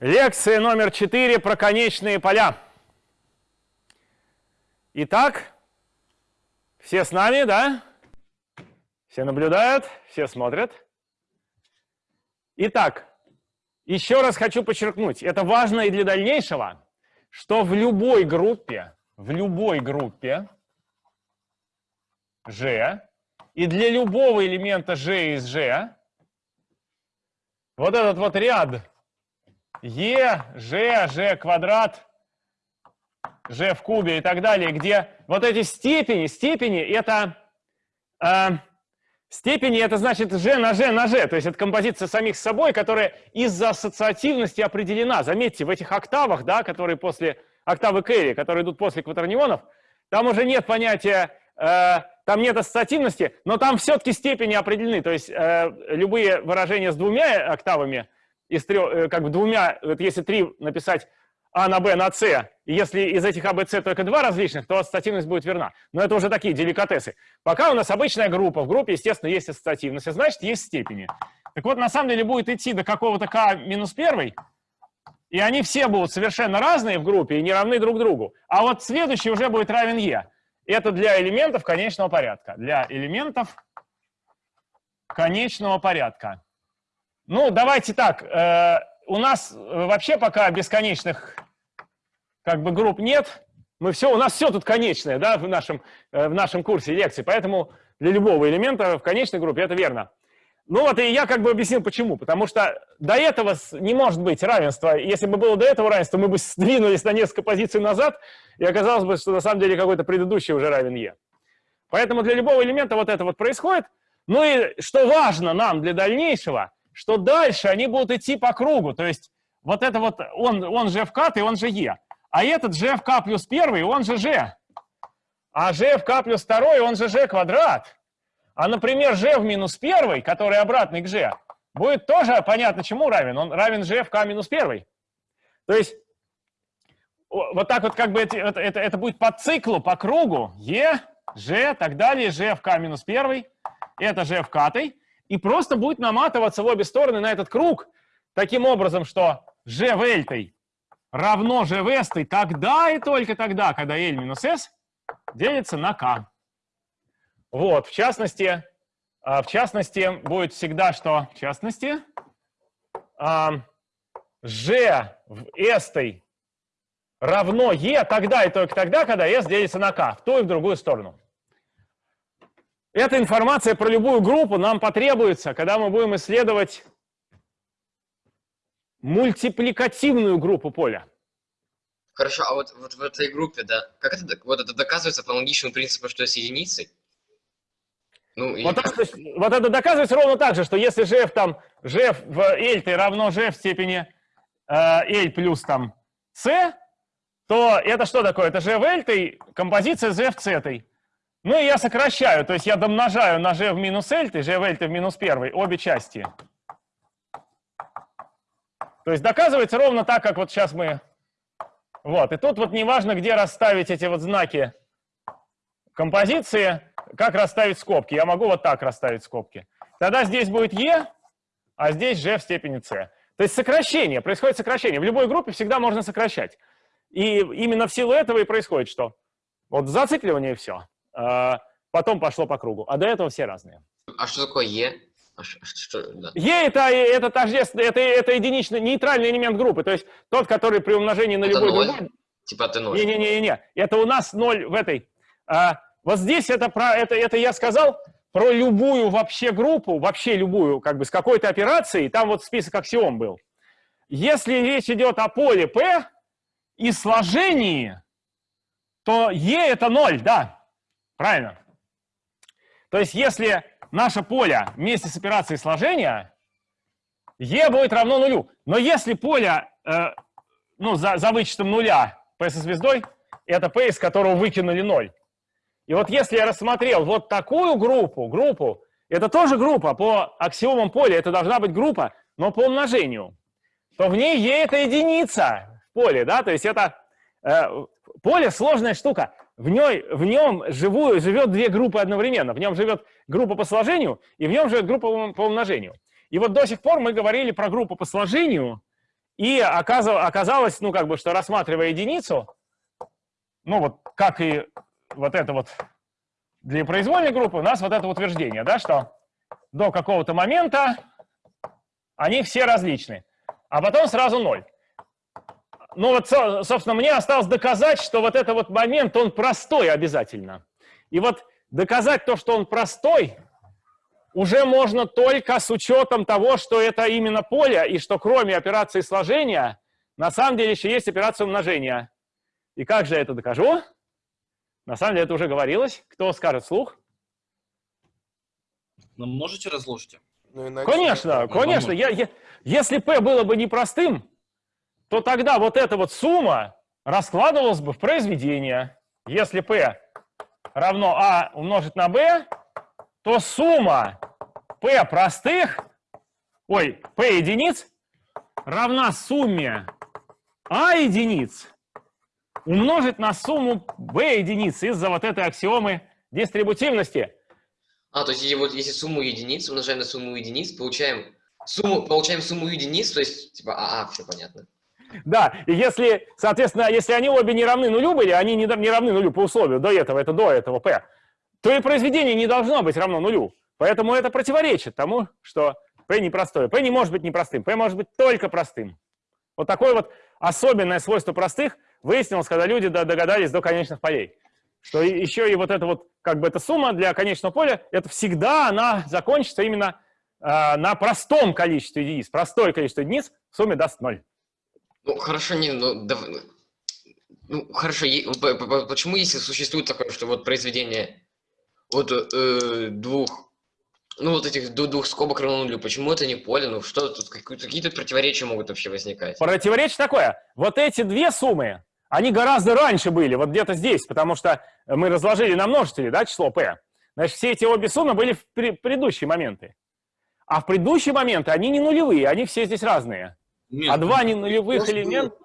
Лекция номер 4 про конечные поля. Итак, все с нами, да? Все наблюдают, все смотрят. Итак, еще раз хочу подчеркнуть, это важно и для дальнейшего, что в любой группе, в любой группе G, и для любого элемента G из G, вот этот вот ряд Е, Ж, Ж квадрат, Ж в кубе и так далее, где вот эти степени, степени это, э, степени это значит Ж на Ж на Ж, то есть это композиция самих с собой, которая из-за ассоциативности определена. Заметьте, в этих октавах, да, которые после, октавы Керри, которые идут после кватернионов, там уже нет понятия, э, там нет ассоциативности, но там все-таки степени определены, то есть э, любые выражения с двумя октавами – из трех, э, как бы двумя, вот если три написать А на Б на С, и если из этих А, Б, С только два различных, то ассоциативность будет верна. Но это уже такие деликатесы. Пока у нас обычная группа, в группе, естественно, есть ассоциативность, и значит, есть степени. Так вот, на самом деле будет идти до какого-то К минус первый, и они все будут совершенно разные в группе и не равны друг другу. А вот следующий уже будет равен Е. Это для элементов конечного порядка. Для элементов конечного порядка. Ну, давайте так. Э, у нас вообще пока бесконечных как бы групп нет. Мы все, у нас все тут конечное, да, в нашем, э, в нашем курсе лекций. Поэтому для любого элемента в конечной группе это верно. Ну вот и я как бы объяснил, почему. Потому что до этого не может быть равенства. Если бы было до этого равенства, мы бы сдвинулись на несколько позиций назад, и оказалось бы, что на самом деле какой-то предыдущий уже равен Е. Поэтому для любого элемента вот это вот происходит. Ну и что важно нам для дальнейшего – что дальше они будут идти по кругу. То есть вот это вот, он, он же FK, и он же Е. А этот же FK плюс первый, он же G. А же FK плюс второй, он же G квадрат. А, например, G в минус первый, который обратный к G, будет тоже понятно, чему равен. Он равен G FK минус первый. То есть вот так вот как бы это, это, это, будет по циклу, по кругу. Е, G, так далее, G FK минус первый. Это G в катой и просто будет наматываться в обе стороны на этот круг таким образом, что g в L равно g в S тогда и только тогда, когда L минус S делится на K. Вот, в частности, а, в частности, будет всегда что? В частности, g в S равно E тогда и только тогда, когда S делится на K, в ту и в другую сторону. Эта информация про любую группу нам потребуется, когда мы будем исследовать мультипликативную группу поля. Хорошо, а вот, вот в этой группе, да, как это, вот это доказывается по аналогичному принципу, что с единицей? Ну, вот, так, вот это доказывается ровно так же, что если g там, g в L равно g в степени э, L плюс там c, то это что такое? Это g в L композиция z в c. Ну и я сокращаю, то есть я домножаю на g в минус l, g в l в минус 1, обе части. То есть доказывается ровно так, как вот сейчас мы... Вот, и тут вот неважно, где расставить эти вот знаки композиции, как расставить скобки. Я могу вот так расставить скобки. Тогда здесь будет e, а здесь g в степени c. То есть сокращение, происходит сокращение. В любой группе всегда можно сокращать. И именно в силу этого и происходит что? Вот зацикливание и все. А, потом пошло по кругу. А до этого все разные. А что такое Е? А что, да. Е это, это, тождественно, это, это единичный, нейтральный элемент группы, то есть тот, который при умножении на это любой 0? другой... Типа ты ноль. Не-не-не, это у нас ноль в этой. А, вот здесь это, про, это, это я сказал про любую вообще группу, вообще любую, как бы с какой-то операцией, там вот список аксиом был. Если речь идет о поле P и сложении, то E это ноль, да. Правильно? То есть если наше поле вместе с операцией сложения, e будет равно нулю. Но если поле, э, ну, за, за вычетом нуля p со звездой, это p, из которого выкинули 0. И вот если я рассмотрел вот такую группу, группу, это тоже группа по аксиомам поля, это должна быть группа, но по умножению, то в ней e это единица в поле, да, то есть это э, поле сложная штука в, ней, в нем живую, живет две группы одновременно. В нем живет группа по сложению, и в нем живет группа по умножению. И вот до сих пор мы говорили про группу по сложению И оказалось, ну, как бы, что рассматривая единицу, ну, вот как и вот это вот для произвольной группы, у нас вот это утверждение, да, что до какого-то момента они все различны, а потом сразу ноль. Ну вот, собственно, мне осталось доказать, что вот этот вот момент, он простой обязательно. И вот доказать то, что он простой, уже можно только с учетом того, что это именно поле, и что кроме операции сложения, на самом деле еще есть операция умножения. И как же я это докажу? На самом деле это уже говорилось. Кто скажет слух? Ну, можете разложить? Ну, иначе... Конечно, конечно. Я, я, если P было бы непростым, то тогда вот эта вот сумма раскладывалась бы в произведение. Если P равно А умножить на B, то сумма P простых, ой, P единиц равна сумме А единиц умножить на сумму b единиц из-за вот этой аксиомы дистрибутивности. А, то есть вот если сумму единиц умножаем на сумму единиц, получаем сумму, получаем сумму единиц, то есть типа а, а все понятно. Да, и если, соответственно, если они обе не равны нулю были, они не, не равны нулю по условию до этого, это до этого p, то и произведение не должно быть равно нулю. Поэтому это противоречит тому, что p непростое. p не может быть непростым, p может быть только простым. Вот такое вот особенное свойство простых – выяснилось, когда люди догадались до конечных полей, что еще и вот эта вот, как бы эта сумма для конечного поля, это всегда она закончится именно э, на простом количестве единиц. Простое количество единиц в сумме даст ноль. Ну, хорошо, не, ну, да, ну, хорошо, почему если существует такое, что вот произведение от э, двух ну, вот этих двух скобок равно нулю. Почему это не поле? Ну, что тут, какие-то противоречия могут вообще возникать? Противоречие такое. Вот эти две суммы, они гораздо раньше были, вот где-то здесь, потому что мы разложили на множители, да, число p. Значит, все эти обе суммы были в предыдущие моменты. А в предыдущие моменты они не нулевые, они все здесь разные. Нет, а два не нулевых элемента...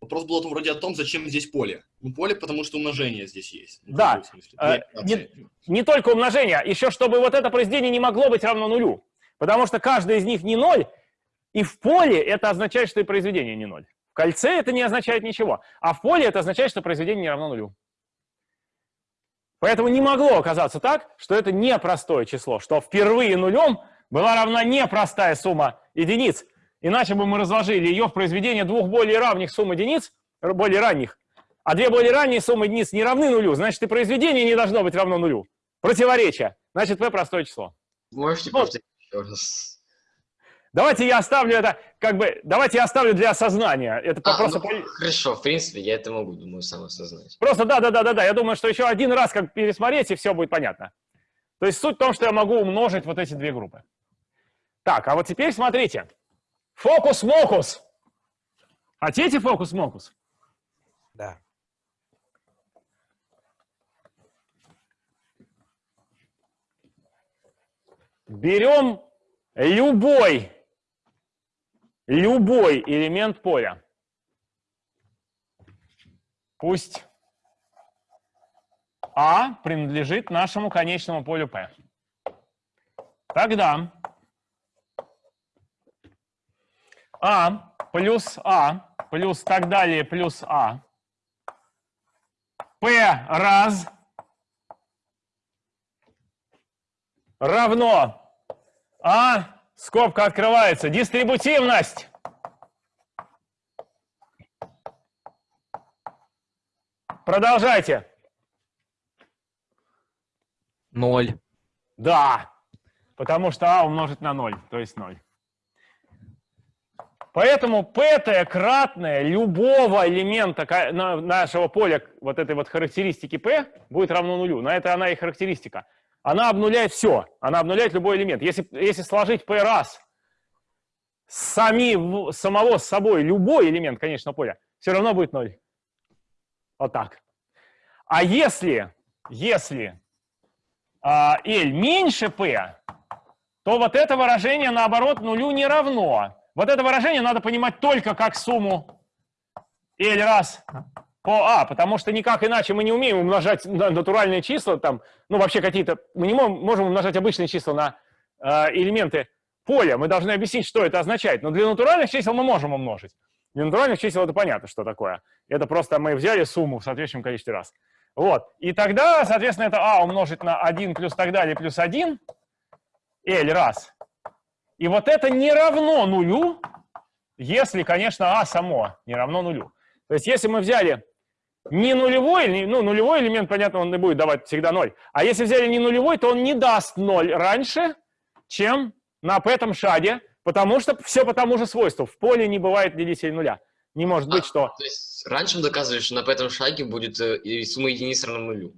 Вопрос был вроде о том, зачем здесь поле. Ну, поле, потому что умножение здесь есть. Ну, да, э, не, не только умножение, еще чтобы вот это произведение не могло быть равно нулю. Потому что каждый из них не ноль, и в поле это означает, что и произведение не ноль кольце это не означает ничего, а в поле это означает, что произведение не равно нулю. Поэтому не могло оказаться так, что это непростое число, что впервые нулем была равна непростая сумма единиц. Иначе бы мы разложили ее в произведение двух более равных сумм единиц, более ранних, а две более ранние суммы единиц не равны нулю, значит и произведение не должно быть равно нулю. Противоречие. Значит, p простое число. Можете повторить еще раз? Давайте я оставлю это, как бы, давайте я оставлю для осознания. Это а, просто... Ну, хорошо, в принципе, я это могу, думаю, сам осознать. Просто да, да, да, да, да. Я думаю, что еще один раз как пересмотреть, и все будет понятно. То есть суть в том, что я могу умножить вот эти две группы. Так, а вот теперь смотрите. Фокус-мокус. Хотите фокус-мокус? Да. Берем любой любой элемент поля. Пусть А принадлежит нашему конечному полю P. Тогда А плюс А плюс так далее плюс А P раз равно А Скобка открывается. Дистрибутивность. Продолжайте. Ноль. Да, потому что а умножить на ноль, то есть ноль. Поэтому p кратное любого элемента нашего поля, вот этой вот характеристики p, будет равно нулю. На это она и характеристика она обнуляет все, она обнуляет любой элемент. Если, если сложить p раз сами, самого с собой любой элемент конечного поля, все равно будет 0. Вот так. А если, если а, L меньше P, то вот это выражение, наоборот, нулю не равно. Вот это выражение надо понимать только как сумму L раз по А, потому что никак иначе мы не умеем умножать натуральные числа, там, ну, вообще какие-то, мы не можем умножать обычные числа на э, элементы поле, мы должны объяснить, что это означает. Но для натуральных чисел мы можем умножить. Для натуральных чисел это понятно, что такое. Это просто мы взяли сумму в соответствующем количестве раз. Вот. И тогда, соответственно, это а умножить на 1 плюс так далее плюс 1, L раз. И вот это не равно нулю, если, конечно, а само не равно нулю. То есть если мы взяли не нулевой, ну, нулевой элемент, понятно, он не будет давать всегда 0. А если взяли не нулевой, то он не даст 0 раньше, чем на этом шаге, потому что все по тому же свойству. В поле не бывает делителей нуля. Не может быть, А, что... То есть раньше мы доказывали, что на пятом шаге будет э, сумма единиц равна нулю.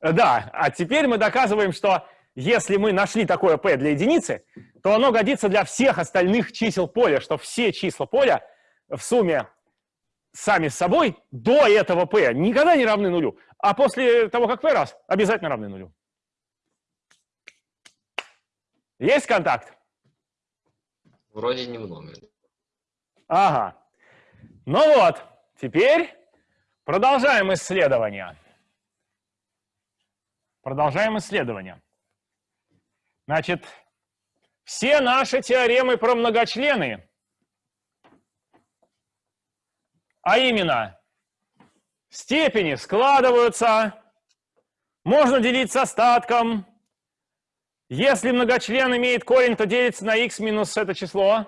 Э, Да, а теперь мы доказываем, что если мы нашли такое p для единицы, то оно годится для всех остальных чисел поля, что все числа поля в сумме сами с собой до этого p никогда не равны нулю, а после того, как p раз, обязательно равны нулю. Есть контакт? Вроде немного. Ага. Ну вот, теперь продолжаем исследование. Продолжаем исследование. Значит, все наши теоремы про многочлены, а именно степени складываются, можно делить с остатком. Если многочлен имеет корень, то делится на x минус это число.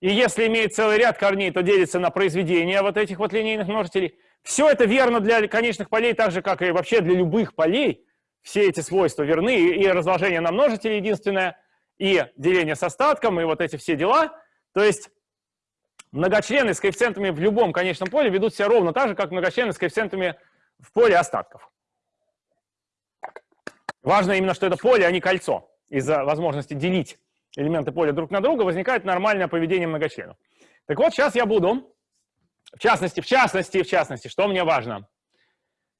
И если имеет целый ряд корней, то делится на произведение вот этих вот линейных множителей. Все это верно для конечных полей, так же, как и вообще для любых полей. Все эти свойства верны, и разложение на множители единственное, и деление с остатком, и вот эти все дела. То есть многочлены с коэффициентами в любом конечном поле ведут себя ровно так же, как многочлены с коэффициентами в поле остатков. Важно именно, что это поле, а не кольцо, из-за возможности делить элементы поля друг на друга, возникает нормальное поведение многочленов. Так вот, сейчас я буду, в частности, в частности, в частности, что мне важно,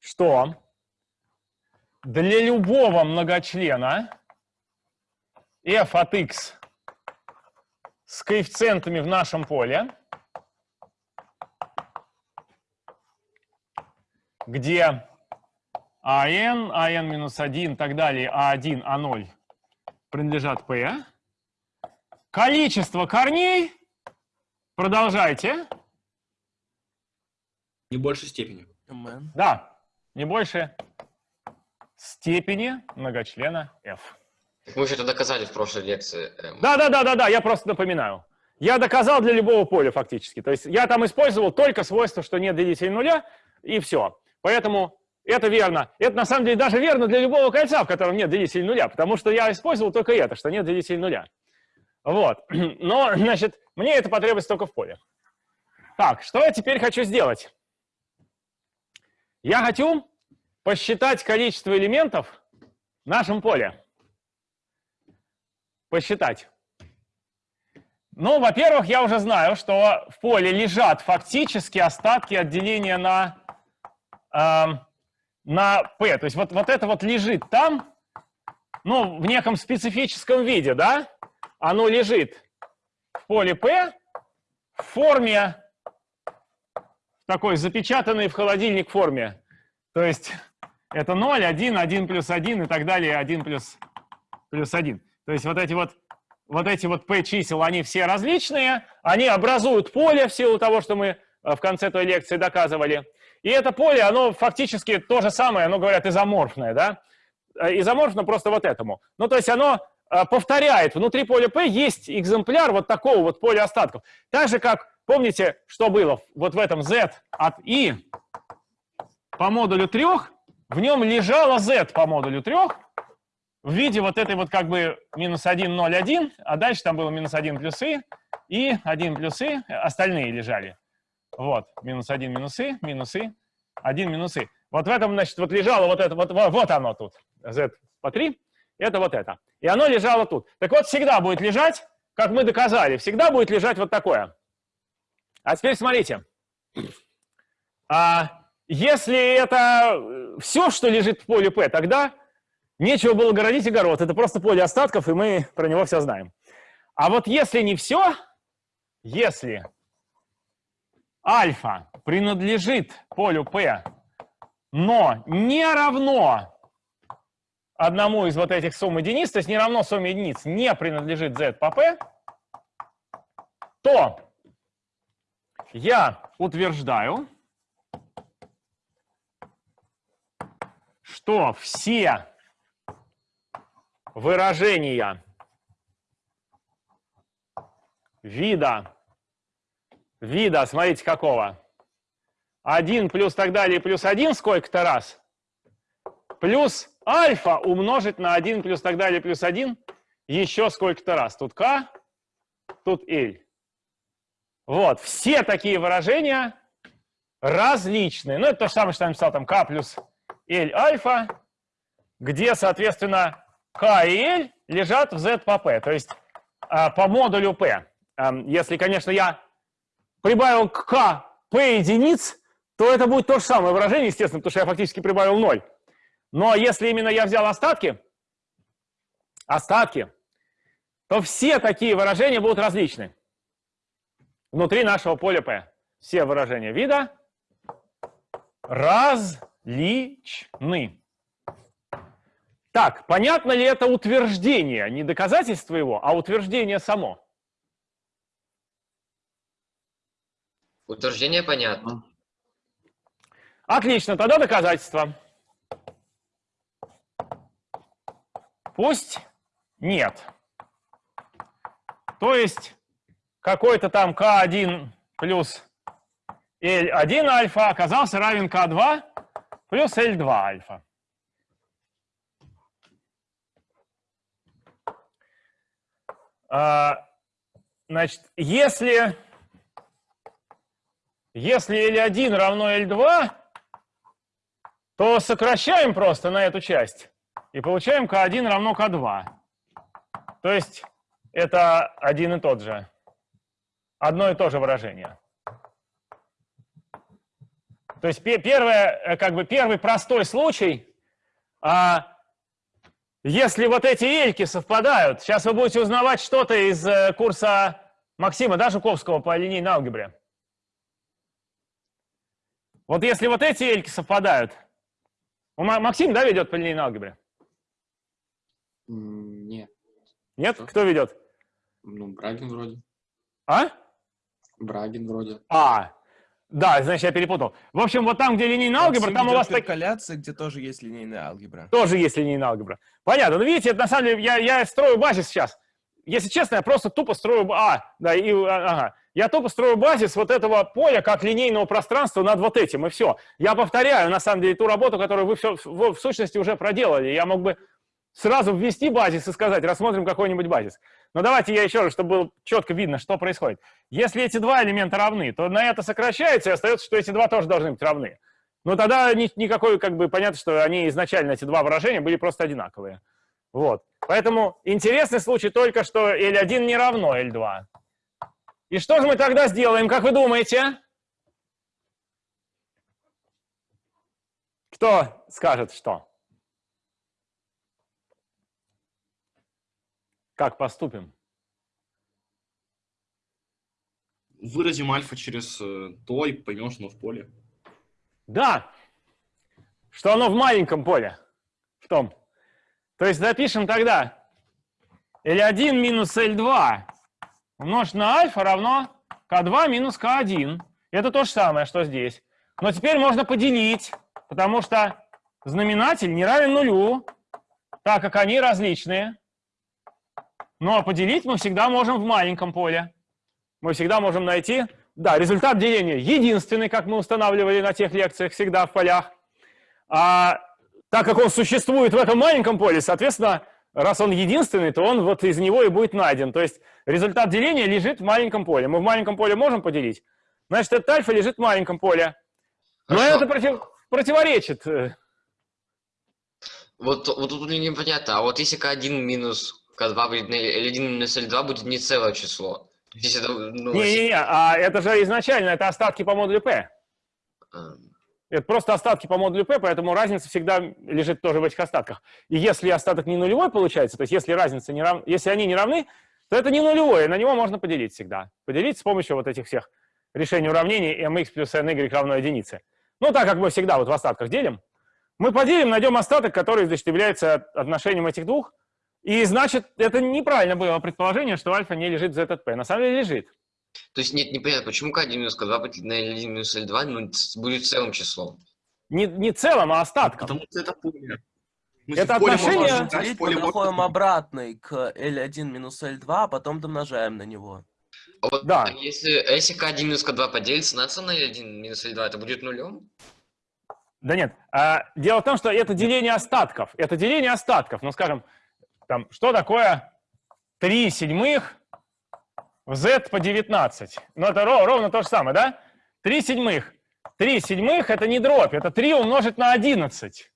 что для любого многочлена f от x с коэффициентами в нашем поле, где АН, АН минус 1 и так далее, А1, А0 принадлежат P, Количество корней, продолжайте, Не больше степени. да, не больше степени многочлена f. Так мы же это доказали в прошлой лекции. эм. Да, да, да, да, да, я просто напоминаю. Я доказал для любого поля фактически. То есть я там использовал только свойство, что нет делителей нуля, и все. Поэтому это верно. Это на самом деле даже верно для любого кольца, в котором нет делителей нуля, потому что я использовал только это, что нет делителей нуля. Вот. Но, значит, мне это потребуется только в поле. Так, что я теперь хочу сделать? Я хочу посчитать количество элементов в нашем поле. Посчитать. Ну, во-первых, я уже знаю, что в поле лежат фактически остатки от деления на, эм, на p. То есть вот, вот это вот лежит там, ну, в неком специфическом виде, да? Оно лежит в поле p в форме такой запечатанной в холодильник форме. То есть это 0, 1, 1 плюс 1 и так далее, 1 плюс, плюс 1. То есть вот эти вот, вот эти вот p чисел, они все различные, они образуют поле в силу того, что мы э, в конце той лекции доказывали. И это поле, оно фактически то же самое, оно, говорят, изоморфное, да? Э, Изоморфно просто вот этому. Ну, то есть оно э, повторяет, внутри поля P есть экземпляр вот такого вот поля остатков. Так же, как, помните, что было вот в этом Z от I по модулю 3, в нем лежало Z по модулю 3 в виде вот этой вот как бы минус 1, 0, 1, а дальше там было минус 1 плюс И, и 1 плюс И, остальные лежали. Вот, минус 1 минус И, минус И, 1 минус И. Вот в этом, значит, вот лежало вот это, вот, вот, оно тут, Z по 3, это вот это. И оно лежало тут. Так вот, всегда будет лежать, как мы доказали, всегда будет лежать вот такое. А теперь смотрите. А, если это все, что лежит в поле P, тогда нечего было городить огород. Это просто поле остатков, и мы про него все знаем. А вот если не все, если альфа принадлежит полю P, но не равно одному из вот этих сумм единиц, то есть не равно сумме единиц, не принадлежит z по p, то я утверждаю, что все выражения вида, вида, смотрите, какого? 1 плюс так далее плюс 1 сколько-то раз, плюс альфа умножить на 1 плюс так далее плюс 1 еще сколько-то раз. Тут k, тут l. Вот, все такие выражения различные. Ну, это то же самое, что я написал там k плюс l альфа, где, соответственно, k и l лежат в z по p, то есть а, по модулю p. Если, конечно, я прибавил к k p единиц, то это будет то же самое выражение, естественно, потому что я фактически прибавил 0. Но если именно я взял остатки, остатки, то все такие выражения будут различны внутри нашего поля P. Все выражения вида различны. Так, понятно ли это утверждение? Не доказательство его, а утверждение само. Утверждение понятно. Отлично, тогда доказательство. Пусть нет. То есть какой-то там k1 плюс L1 альфа оказался равен k2 плюс L2 альфа. Значит, если, если L1 равно L2, то сокращаем просто на эту часть и получаем k1 равно k2. То есть это один и тот же, одно и то же выражение. То есть первое, э, как бы первый простой случай, а, если вот эти эльки совпадают, сейчас вы будете узнавать что-то из э, курса Максима, да, Жуковского по линейной алгебре. Вот если вот эти эльки совпадают, Максим, да, ведет по линейной алгебре? Нет. Нет? Что? Кто ведет? Ну, Брагин вроде. А? Брагин вроде. А, да, значит, я перепутал. В общем, вот там, где линейная алгебра, там у вас интеркаляция, где тоже есть линейная алгебра. тоже есть линейная алгебра. Понятно. Ну, видите, это на самом деле, я, я строю базис сейчас. Если честно, я просто тупо строю... А, да, и, а, ага. Я тупо строю базис вот этого поля как линейного пространства над вот этим, и все. Я повторяю, на самом деле, ту работу, которую вы все, в, в сущности уже проделали. Я мог бы сразу ввести базис и сказать, рассмотрим какой-нибудь базис. Но давайте я еще раз, чтобы было четко видно, что происходит. Если эти два элемента равны, то на это сокращается, и остается, что эти два тоже должны быть равны. Но тогда ни, никакой, как бы, понятно, что они изначально, эти два выражения, были просто одинаковые. Вот. Поэтому интересный случай только, что L1 не равно L2. И что же мы тогда сделаем, как вы думаете? Кто скажет что? Как поступим? Выразим альфа через э, то и поймем, что оно в поле. Да, что оно в маленьком поле, в том. То есть запишем тогда L1 минус L2 умножить на альфа равно К2 минус К1. Это то же самое, что здесь. Но теперь можно поделить, потому что знаменатель не равен нулю, так как они различные. Но поделить мы всегда можем в маленьком поле. Мы всегда можем найти, да, результат деления единственный, как мы устанавливали на тех лекциях, всегда в полях. А так как он существует в этом маленьком поле, соответственно, раз он единственный, то он вот из него и будет найден. То есть результат деления лежит в маленьком поле. Мы в маленьком поле можем поделить? Значит, этот альфа лежит в маленьком поле. Но Хорошо. это против, противоречит. Вот, вот тут мне непонятно, а вот если К1 минус К2 будет на L1 минус L2 будет не целое число. То есть Если это, ну, Не-не-не, а это же изначально, это остатки по модулю P. эм, Это просто остатки по модулю P, поэтому разница всегда лежит тоже в этих остатках. И если остаток не нулевой получается, то есть если разница не рав... если они не равны, то это не нулевое, на него можно поделить всегда. Поделить с помощью вот этих всех решений уравнений mx плюс ny равно единице. Ну, так как мы всегда вот в остатках делим, Мы поделим, найдем остаток, который, значит, является отношением этих двух. И, значит, это неправильно было предположение, что альфа не лежит в ZP. На самом деле лежит. То есть нет, непонятно, почему k1 минус k2 поделить на l1 минус l2 ну, будет целым числом. Не, не целым, а остатком. Потому что это поле. В Это отношение- Делить поле мы доходим обратный к L1 минус L2, а потом домножаем на него. А вот Да. а если, а если k1 минус k2 поделится на на l1 минус l2, это будет нулем? Да нет. а, дело в том, что это деление остатков. Это деление остатков. Ну, скажем, там, что такое 3 седьмых в z по 19? Ну, это ро- ровно то же самое, да? 3 седьмых. 3 седьмых – это не дробь, это 3 умножить на 11.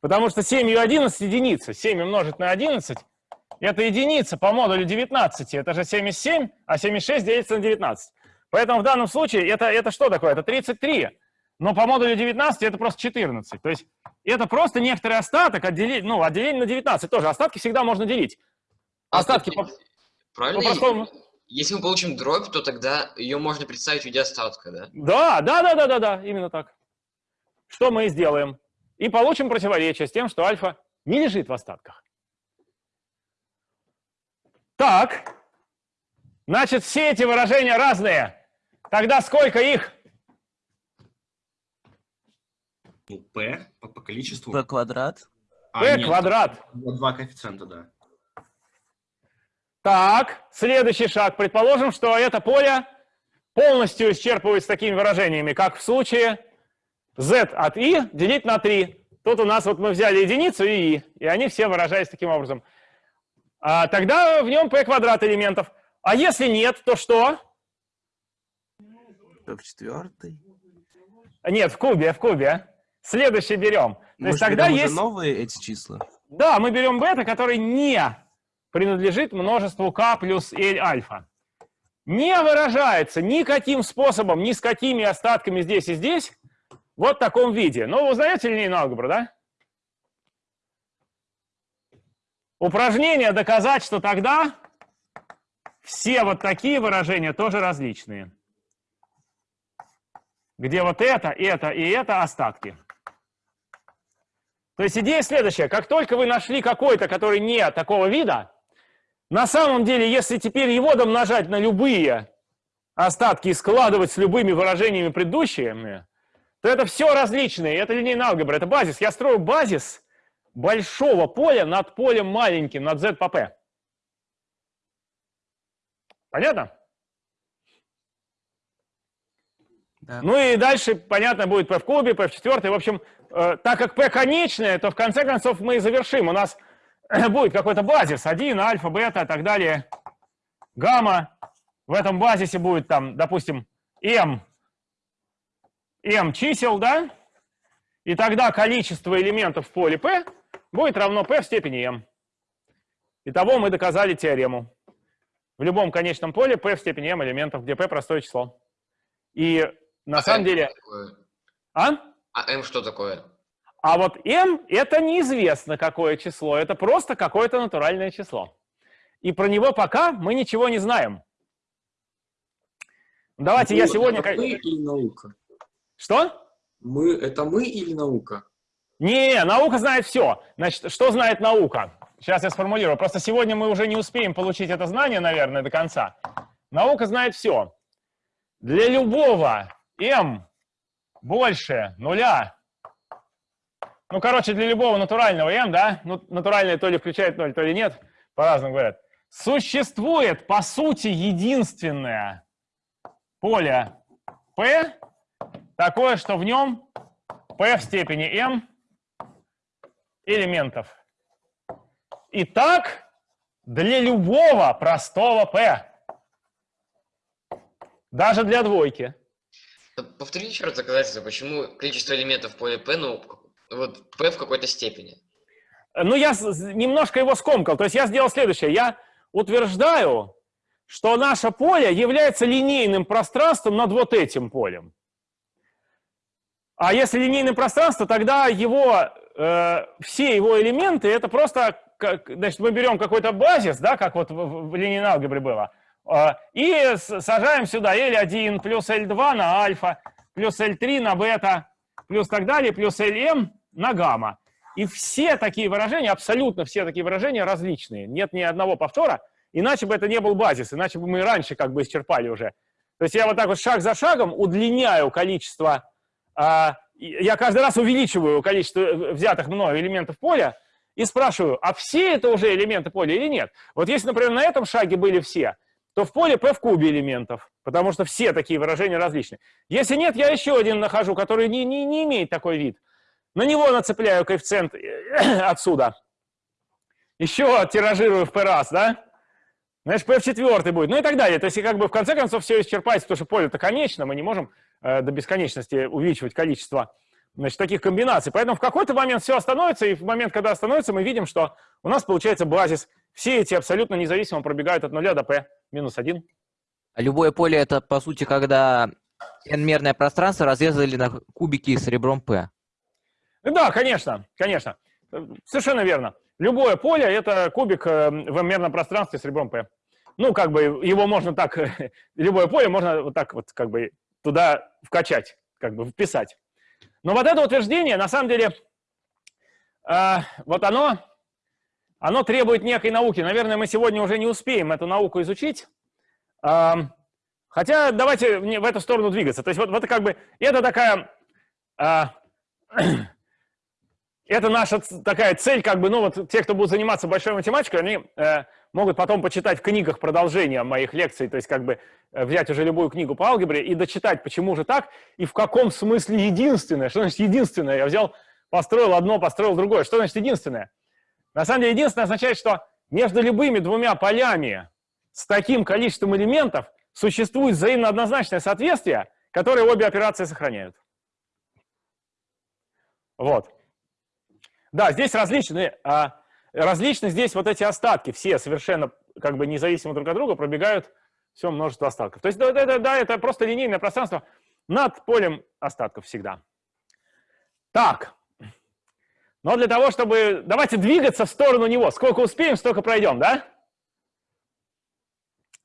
Потому что 7 и 11 – единица. 7 умножить на 11 – это единица по модулю 19. Это же 7 из 7, а 7 из 6 делится на 19. Поэтому в данном случае это, это что такое? Это 33. Но по модулю 19 это просто 14. То есть это просто некоторый остаток отделить, ну, отделение на 19 тоже. Остатки всегда можно делить. Остатки по, Правильно? по-простому. Если мы получим дробь, то тогда ее можно представить в виде остатка, да? Да, да, да, да, да, да, именно так. Что мы и сделаем. И получим противоречие с тем, что альфа не лежит в остатках. Так, значит, все эти выражения разные. Тогда сколько их? Ну, P по, по количеству. p квадрат. А, p нет, квадрат. Два коэффициента, да. Так, следующий шаг. Предположим, что это поле полностью исчерпывается такими выражениями, как в случае z от i делить на 3. Тут у нас вот мы взяли единицу и i, и они все выражаются таким образом. А, тогда в нем p квадрат элементов. А если нет, то что? p в четвертой. Нет, в кубе, в кубе. Следующий берем. То Мы есть тогда есть... новые эти числа. Да, мы берем бета, который не принадлежит множеству k плюс L альфа. Не выражается никаким способом, ни с какими остатками здесь и здесь, вот в таком виде. Ну, вы узнаете линейную алгебру, да? Упражнение доказать, что тогда все вот такие выражения тоже различные. Где вот это, это и это остатки. То есть идея следующая. Как только вы нашли какой-то, который не такого вида, на самом деле, если теперь его домножать на любые остатки и складывать с любыми выражениями предыдущими, то это все различные. Это линейная алгебра, это базис. Я строю базис большого поля над полем маленьким, над z по p. Понятно? Ну и дальше, понятно, будет p в кубе, p в четвертой. В общем, э, так как p конечное, то в конце концов мы и завершим. У нас будет какой-то базис, 1, альфа, бета и так далее, гамма. В этом базисе будет там, допустим, m, m чисел, да? И тогда количество элементов в поле p будет равно p в степени m. Итого мы доказали теорему. В любом конечном поле p в степени m элементов, где p простое число. И на А самом m деле... А? А m что такое? А вот m это неизвестно какое число, это просто какое-то натуральное число. И про него пока мы ничего не знаем. Давайте я Мы- сегодня... это Мы или наука? Что? Мы, это мы или наука? Не, наука знает все. Значит, что знает наука? Сейчас я сформулирую. Просто сегодня мы уже не успеем получить это знание, наверное, до конца. Наука знает все. Для любого m больше нуля, ну, короче, для любого натурального m, да, ну, натуральное то ли включает 0, то ли нет, по-разному говорят, существует, по сути, единственное поле p, такое, что в нем p в степени m элементов. Итак, для любого простого p, даже для двойки. Повтори еще раз доказательство, почему количество элементов в поле p, ну, вот p в какой-то степени. Ну, я немножко его скомкал. То есть я сделал следующее. Я утверждаю, что наше поле является линейным пространством над вот этим полем. А если линейное пространство, тогда его, э, все его элементы, это просто, как, значит, мы берем какой-то базис, да, как вот в, в- линейной алгебре было, э, и с- сажаем сюда L1 плюс L2 на альфа, плюс L3 на бета, плюс так далее, плюс Lm на гамма. И все такие выражения, абсолютно все такие выражения различные. Нет ни одного повтора, иначе бы это не был базис, иначе бы мы раньше как бы исчерпали уже. То есть я вот так вот шаг за шагом удлиняю количество, а, я каждый раз увеличиваю количество взятых мной элементов поля и спрашиваю, а все это уже элементы поля или нет? Вот если, например, на этом шаге были все, то в поле p в кубе элементов, потому что все такие выражения различные. Если нет, я еще один нахожу, который не, не, не имеет такой вид. На него нацепляю коэффициент отсюда. Еще тиражирую в p раз, да? Знаешь, p в четвертый будет, ну и так далее. То есть, как бы в конце концов все исчерпается, потому что поле-то конечно, мы не можем э, до бесконечности увеличивать количество значит, таких комбинаций. Поэтому в какой-то момент все остановится, и в момент, когда остановится, мы видим, что у нас получается базис. Все эти абсолютно независимо пробегают от нуля до p минус 1. А любое поле это, по сути, когда n-мерное пространство разрезали на кубики с ребром p. Да, конечно, конечно. Совершенно верно. Любое поле — это кубик э, в m-мерном пространстве с ребром p. Ну, как бы его можно так, любое поле можно вот так вот как бы туда вкачать, как бы вписать. Но вот это утверждение, на самом деле, э, вот оно, оно требует некой науки. Наверное, мы сегодня уже не успеем эту науку изучить. Хотя давайте в эту сторону двигаться. То есть вот, вот как бы, это такая... Э, это наша такая цель, как бы, ну вот те, кто будут заниматься большой математикой, они э, могут потом почитать в книгах продолжение моих лекций, то есть как бы э, взять уже любую книгу по алгебре и дочитать, почему же так, и в каком смысле единственное. Что значит единственное? Я взял, построил одно, построил другое. Что значит единственное? На самом деле единственное означает, что между любыми двумя полями с таким количеством элементов существует взаимно однозначное соответствие, которое обе операции сохраняют. Вот. Да, здесь различные, а, различны здесь вот эти остатки, все совершенно как бы независимо друг от друга пробегают все множество остатков. То есть, да, да, да, это просто линейное пространство над полем остатков всегда. Так, но для того, чтобы... Давайте двигаться в сторону него. Сколько успеем, столько пройдем, да?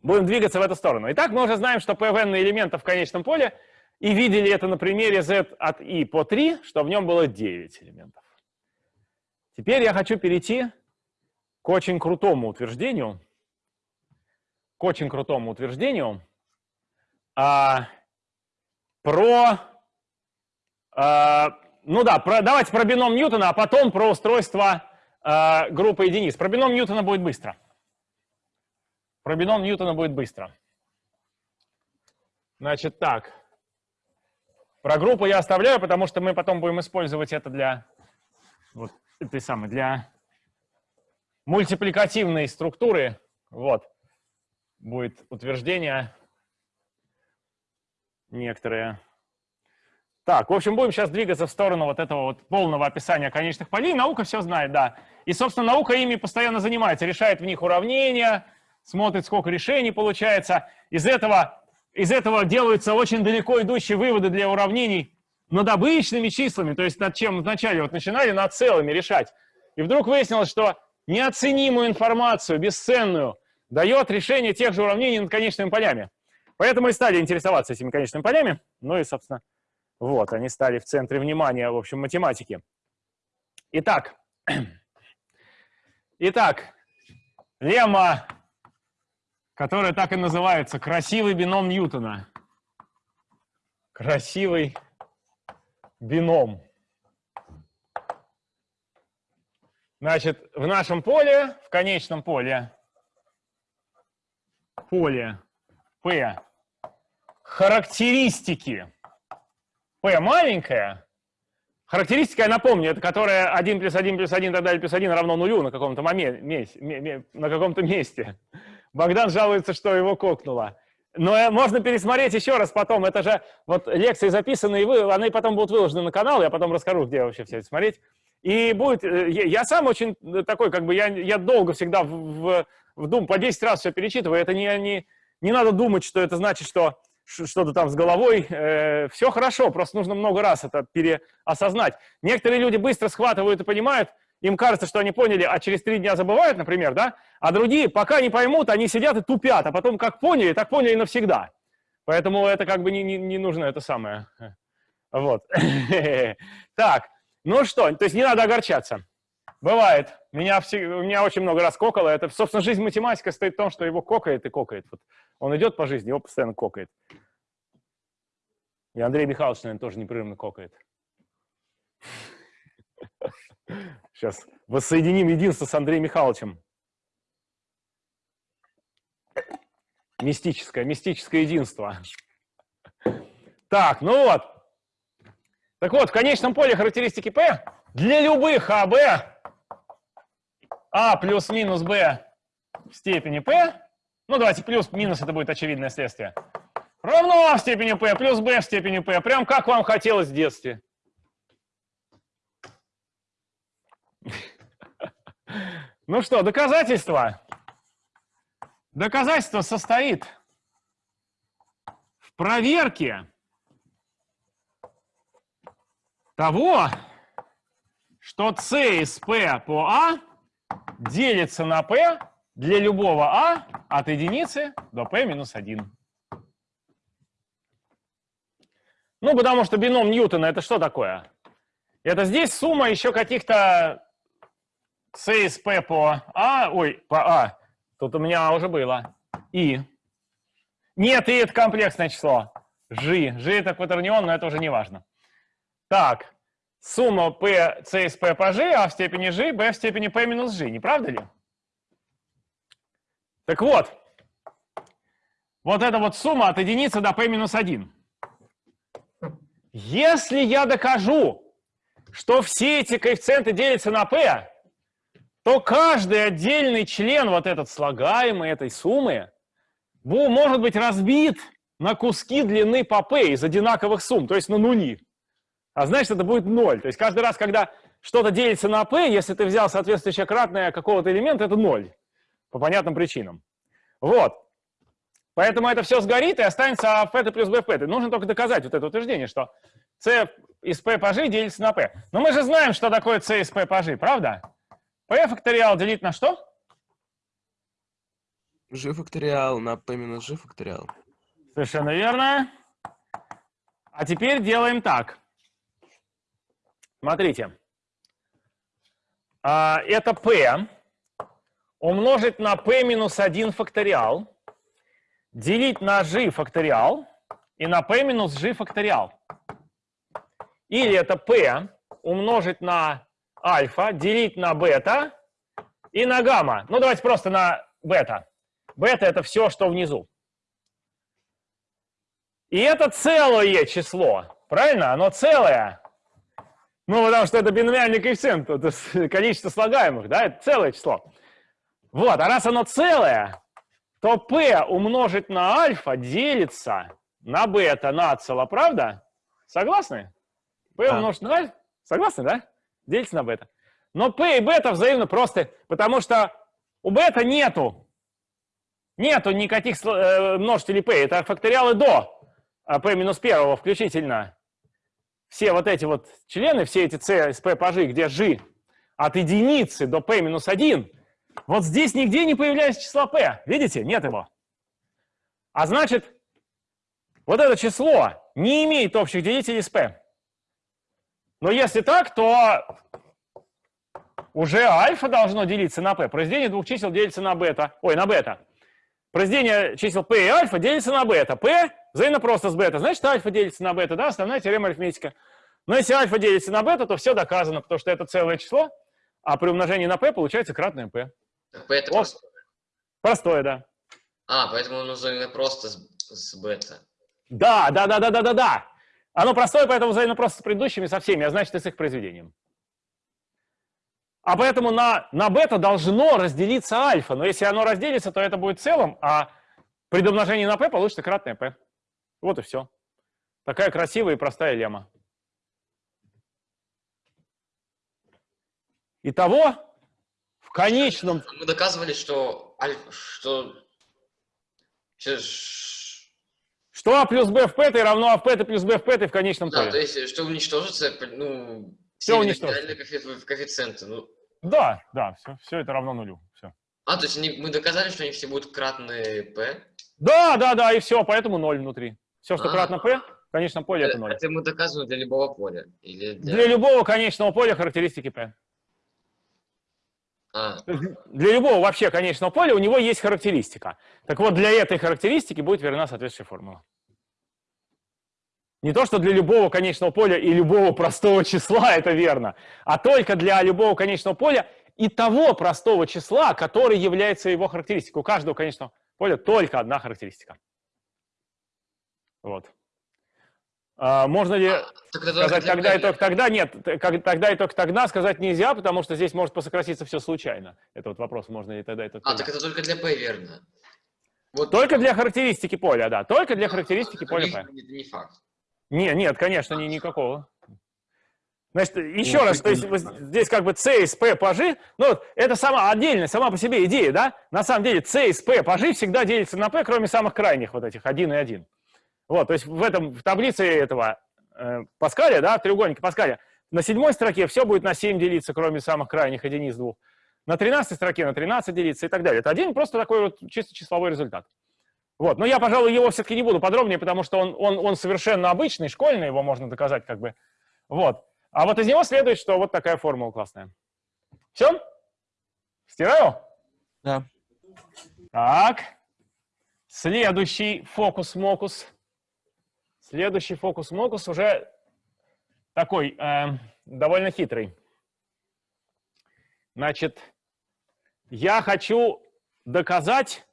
Будем двигаться в эту сторону. Итак, мы уже знаем, что PVN элементов в конечном поле, и видели это на примере z от i по 3, что в нем было 9 элементов. Теперь я хочу перейти к очень крутому утверждению, к очень крутому утверждению а, про, а, ну да, про, давайте про бином Ньютона, а потом про устройство а, группы единиц. Про бином Ньютона будет быстро. Про бином Ньютона будет быстро. Значит, так. Про группу я оставляю, потому что мы потом будем использовать это для вот этой самой, для мультипликативной структуры, вот, будет утверждение некоторые. Так, в общем, будем сейчас двигаться в сторону вот этого вот полного описания конечных полей. Наука все знает, да. И, собственно, наука ими постоянно занимается, решает в них уравнения, смотрит, сколько решений получается. Из этого, из этого делаются очень далеко идущие выводы для уравнений над обычными числами, то есть над чем вначале вот начинали над целыми решать. И вдруг выяснилось, что неоценимую информацию, бесценную, дает решение тех же уравнений над конечными полями. Поэтому и стали интересоваться этими конечными полями. Ну и, собственно, вот, они стали в центре внимания, в общем, математики. Итак, итак, лемма, которая так и называется, красивый бином Ньютона. Красивый бином. Значит, в нашем поле, в конечном поле, поле P, характеристики P маленькая, характеристика, я напомню, это которая 1 плюс 1 плюс 1 так далее плюс 1 равно нулю на каком-то моменте, на каком-то месте. Богдан жалуется, что его кокнуло. Но э, можно пересмотреть еще раз потом. Это же вот лекции записаны, и вы, они потом будут выложены на канал. Я потом расскажу, где вообще все это смотреть. И будет... Э, я сам очень такой, как бы, я, я долго всегда в, в, в дум, по 10 раз все перечитываю. Это не, не, не надо думать, что это значит, что что-то там с головой. Э, все хорошо, просто нужно много раз это переосознать. Некоторые люди быстро схватывают и понимают, им кажется, что они поняли, а через три дня забывают, например, да? А другие, пока не поймут, они сидят и тупят, а потом как поняли, так поняли навсегда. Поэтому это как бы не, не, не нужно это самое. Вот. Так, Ну что, то есть не надо огорчаться. Бывает. Меня, все, меня очень много раз кокало. Это, собственно, жизнь математика стоит в том, что его кокает и кокает. Вот он идет по жизни, его постоянно кокает. И Андрей Михайлович, наверное, тоже непрерывно кокает. Сейчас воссоединим единство с Андреем Михайловичем. Мистическое, мистическое единство. Так, ну вот. Так вот, в конечном поле характеристики P для любых АБ А плюс-минус Б в степени P, ну давайте плюс-минус, это будет очевидное следствие, равно А в степени P плюс B в степени P, прям как вам хотелось в детстве. Ну что, доказательство? Доказательство состоит в проверке того, что c из p по a делится на p для любого a от единицы до p минус 1. Ну, потому что бином Ньютона это что такое? Это здесь сумма еще каких-то c из p по a, ой, по a, тут у меня уже было, и. Нет, и это комплексное число. G. G это кватернион, но это уже не важно. Так, сумма p, c из p по g, а в степени g, b в степени p минус g, не правда ли? Так вот, вот эта вот сумма от единицы до p минус 1. Если я докажу, что все эти коэффициенты делятся на p, то каждый отдельный член, вот этот слагаемый этой суммы, может быть разбит на куски длины по p из одинаковых сумм, то есть на нули а значит, это будет 0. То есть каждый раз, когда что-то делится на p, если ты взял соответствующее кратное какого-то элемента, это 0. По понятным причинам. Вот. Поэтому это все сгорит и останется а p плюс b p. Нужно только доказать вот это утверждение, что c из p по g делится на p. Но мы же знаем, что такое c из p по g, правда? p факториал делить на что? g факториал на p минус g факториал. Совершенно верно. А теперь делаем так. Смотрите. А, это p умножить на p минус 1 факториал, делить на g факториал и на p минус g факториал. Или это p умножить на альфа, делить на бета и на гамма. Ну, давайте просто на бета. Бета — это все, что внизу. И это целое число, правильно? Оно целое. Ну, потому что это биномиальный коэффициент, это количество слагаемых, да, это целое число. Вот, а раз оно целое, то p умножить на альфа делится на бета нацело, правда? Согласны? p Да. умножить на альфа, согласны, да? Делится на бета. Но p и бета взаимно просто, потому что у бета нету, нету никаких э, множителей p, это факториалы до а, p минус первого включительно все вот эти вот члены, все эти c из p где g от единицы до p минус 1, вот здесь нигде не появляется число p. Видите? Нет его. А значит, вот это число не имеет общих делителей с p. Но если так, то уже альфа должно делиться на p. Произведение двух чисел делится на бета. Ой, на бета. Произведение чисел p и альфа делится на бета. p взаимно просто с бета. Значит, альфа делится на бета, да, основная теорема арифметика. Но если альфа делится на бета, то все доказано, потому что это целое число, а при умножении на p получается кратное p. Так, P это Вот. просто... Простое, да. А, поэтому именно просто с, с бета. Да, да, да, да, да, да, да. Оно простое, поэтому взаимно просто с предыдущими, со всеми, а значит и с их произведением. А поэтому на, на бета должно разделиться альфа. Но если оно разделится, то это будет целым, а при домножении на p получится кратное p. Вот и все. Такая красивая и простая лемма. Итого, в конечном... Мы доказывали, что что... что а плюс b в p равно а в p плюс b в p в конечном Да, то есть, что уничтожится, ну, все уничтожится. коэффициенты. Ну, Да, да, все, все это равно нулю. Все. а, то есть они- мы доказали, что они все будут кратные p. Да, да, да, и все, поэтому 0 внутри. Все, что А. кратно p, конечном поле это 0. Это мы доказываем для любого поля? Или для... Для любого конечного поля характеристики P. А, Для любого вообще конечного поля у него есть характеристика. Так вот, для этой характеристики будет верна соответствующая формула. Не то, что для любого конечного поля и любого простого числа это верно, а только для любого конечного поля и того простого числа, который является его характеристикой. У каждого конечного поля только одна характеристика. Вот. А, можно ли только сказать тогда и только тогда? Нет, тогда и только тогда сказать нельзя, потому что здесь может посократиться все случайно. Это вот вопрос, можно ли тогда и только А, тогда. так это только для P, верно? Вот Только для характеристики поля, да, только для характеристики поля других P. Это не факт. Не, нет, конечно, ни, никакого. Значит, еще Ну, раз, то есть здесь как бы C из P пажи, ну вот это сама отдельная, сама по себе идея, да? На самом деле C из P пажи всегда делится на P, кроме самых крайних вот этих, 1 и 1. Вот, то есть в этом, в таблице этого э, Паскаля, да, треугольника Паскаля, на седьмой строке все будет на 7 делиться, кроме самых крайних единиц двух. На 13 строке на 13 делиться и так далее. Это один просто такой вот чисто числовой результат. Вот, но я, пожалуй, его все-таки не буду подробнее, потому что он, он, он совершенно обычный, школьный, его можно доказать как бы. Вот. А вот из него следует, что вот такая формула классная. Все? Стираю? Да. Так. Следующий фокус-мокус. Следующий фокус-мокус уже такой э, довольно хитрый. Значит, я хочу доказать,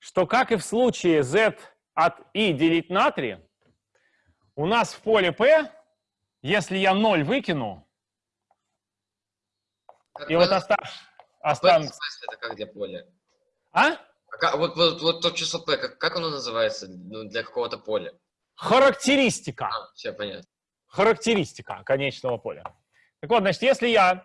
что как и в случае z от i делить на 3, у нас в поле p, если я 0 выкину, Как и вот останется... смысле, это как для поля? А? А как- вот, вот, вот то число P, как, как оно называется ну, для какого-то поля? Характеристика. А, все понятно. характеристика конечного поля. Так вот, значит, если я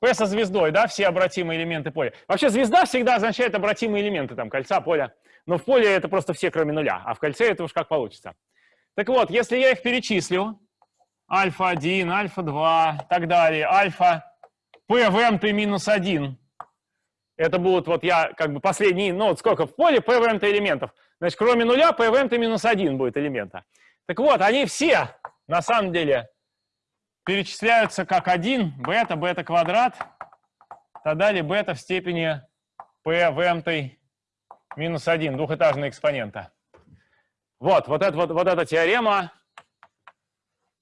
P со звездой, да, все обратимые элементы поля. Вообще звезда всегда означает обратимые элементы там кольца, поля. Но в поле это просто все, кроме нуля, а в кольце это уж как получится. Так вот, если я их перечислю, альфа-1, альфа-2, так далее, альфа, P в m минус 1, это будут вот я как бы последние, ну вот сколько в поле P в m элементов. Значит, кроме нуля в m минус 1 будет элемента. Так вот, они все на самом деле перечисляются как 1, бета, бета квадрат, так далее, бета в степени p в m минус 1, двухэтажная экспонента. Вот, вот, это, вот, вот эта теорема,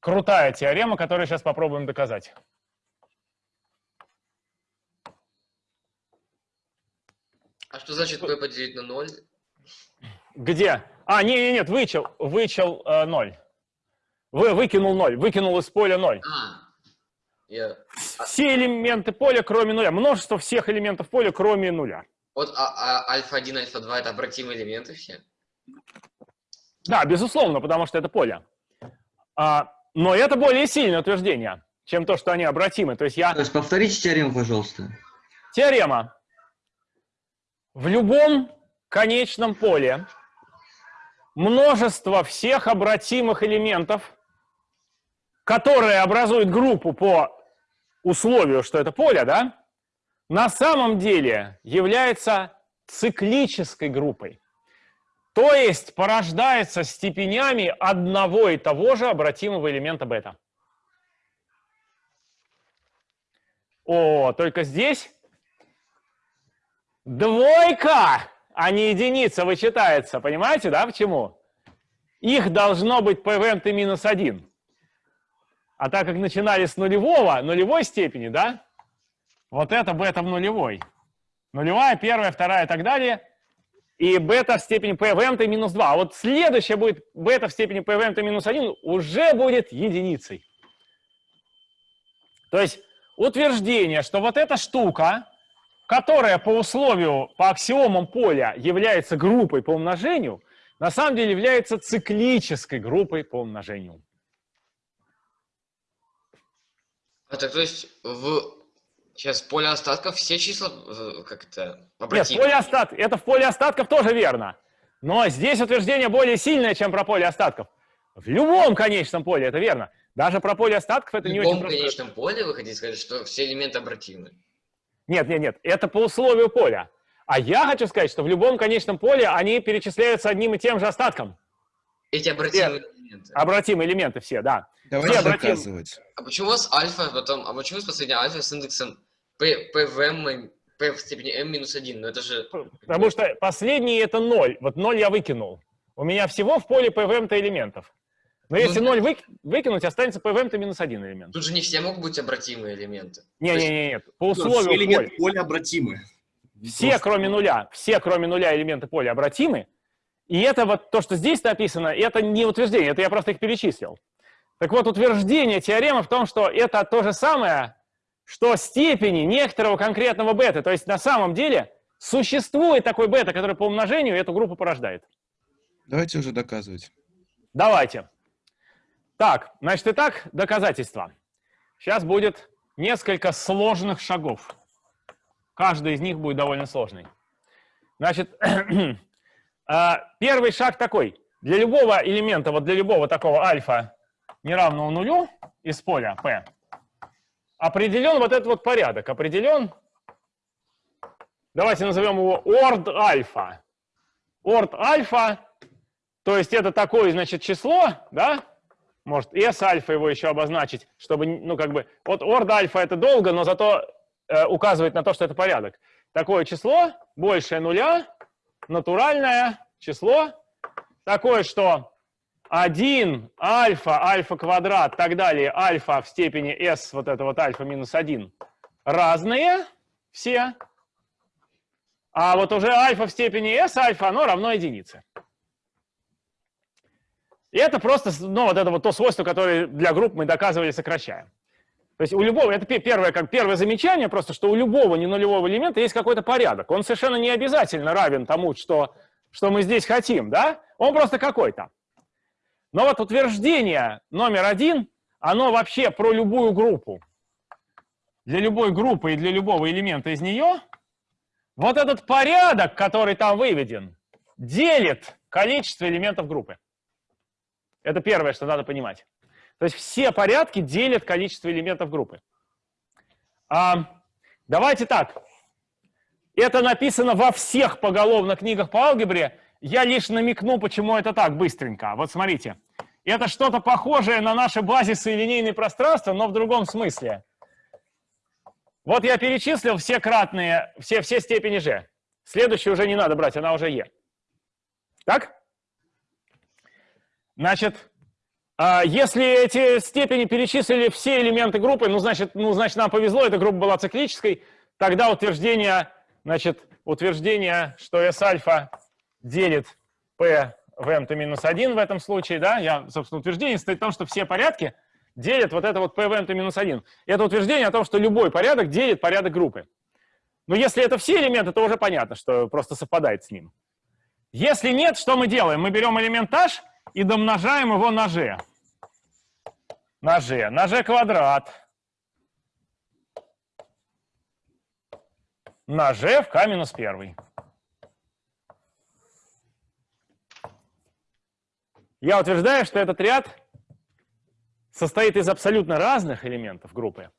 крутая теорема, которую сейчас попробуем доказать. А что значит P поделить на 0? Где? А, не, не, нет, вычел, вычел э, 0. Вы, выкинул 0, выкинул из поля 0. А, я... Все элементы поля, кроме нуля. Множество всех элементов поля, кроме нуля. Вот а, а альфа-1, альфа-2 это обратимые элементы все? Да, безусловно, потому что это поле. А, но это более сильное утверждение, чем то, что они обратимы. То есть я... То есть повторите теорему, пожалуйста. Теорема. В любом конечном поле множество всех обратимых элементов, которые образуют группу по условию, что это поле, да, на самом деле является циклической группой. То есть порождается степенями одного и того же обратимого элемента бета. О, только здесь двойка, а не единица вычитается. Понимаете, да, почему? Их должно быть в m минус 1. А так как начинали с нулевого, нулевой степени, да, вот это бета в нулевой. Нулевая, первая, вторая и так далее. И бета в степени в m минус 2. А вот следующая будет бета в степени в m минус 1 уже будет единицей. То есть утверждение, что вот эта штука, которая по условию, по аксиомам поля является группой по умножению, на самом деле является циклической группой по умножению. А так то есть в... Сейчас поле остатков все числа э, как это Нет, поле остат... это в поле остатков тоже верно. Но здесь утверждение более сильное, чем про поле остатков. В любом конечном поле это верно. Даже про поле остатков это В не очень любом просто. конечном поле вы хотите сказать, что все элементы обратимы? Нет, нет, нет, это по условию поля. А я хочу сказать, что в любом конечном поле они перечисляются одним и тем же остатком. Эти обратимые элементы. Обратимые элементы все, да. Давайте Все обратим- доказывать. А почему у вас альфа потом, а почему у вас последняя альфа с индексом p, p в m, p в степени m минус 1? Ну это же... Потому что последний это 0. Вот 0 я выкинул. У меня всего в поле PVM-то элементов. Но Ну, если 0 вык- выкинуть, останется PVM-то минус один элемент. Тут же не все могут быть обратимые элементы. Не-не-не, нет. По Все условию элементы поля. поля обратимы. Все, Просто- кроме нуля, все, кроме нуля элементы поля обратимы. И это вот то, что здесь написано, это не утверждение, это я просто их перечислил. Так вот, утверждение теоремы в том, что это то же самое, что степени некоторого конкретного бета. То есть на самом деле существует такой бета, который по умножению эту группу порождает. Давайте уже доказывать. Давайте. Так, значит, итак, доказательства. Сейчас будет несколько сложных шагов. Каждый из них будет довольно сложный. Значит, а, первый шаг такой. Для любого элемента, вот для любого такого альфа неравного нулю из поля P, определен вот этот вот порядок. Определен, давайте назовем его орд альфа. Орд альфа то есть это такое, значит, число, да? Может, S альфа его еще обозначить, чтобы, ну, как бы, вот орд альфа это долго, но зато э, указывает на то, что это порядок. Такое число, большее нуля, натуральное число, такое, что 1 альфа, альфа квадрат, так далее, альфа в степени S, вот это вот альфа минус 1, разные все, а вот уже альфа в степени S альфа, оно равно единице. И это просто, ну, вот это вот то свойство, которое для групп мы доказывали, сокращаем. То есть у любого, это пе- первое, как первое замечание, просто, что у любого ненулевого элемента есть какой-то порядок. Он совершенно не обязательно равен тому, что, что мы здесь хотим, да? Он просто какой-то. Но вот утверждение номер один, оно вообще про любую группу. Для любой группы и для любого элемента из нее вот этот порядок, который там выведен, делит количество элементов группы. Это первое, что надо понимать. То есть все порядки делят количество элементов группы. А, давайте так. Это написано во всех поголовно книгах по алгебре. Я лишь намекну, почему это так быстренько. Вот смотрите. Это что-то похожее на наши базисы и линейные пространства, но в другом смысле. Вот я перечислил все кратные, все, все степени g. Следующую уже не надо брать, она уже e. Так? Значит, а, если эти степени перечислили все элементы группы, ну значит, ну, значит, нам повезло, эта группа была циклической, тогда утверждение, значит, утверждение, что S альфа делит P в m минус 1 в этом случае, да, я, собственно, утверждение состоит в том, что все порядки делят вот это вот P в m минус 1. Это утверждение о том, что любой порядок делит порядок группы. Но если это все элементы, то уже понятно, что просто совпадает с ним. Если нет, что мы делаем? Мы берем элемент h и домножаем его на g. На g. На g квадрат. На g в k минус 1. Я утверждаю, что этот ряд состоит из абсолютно разных элементов группы,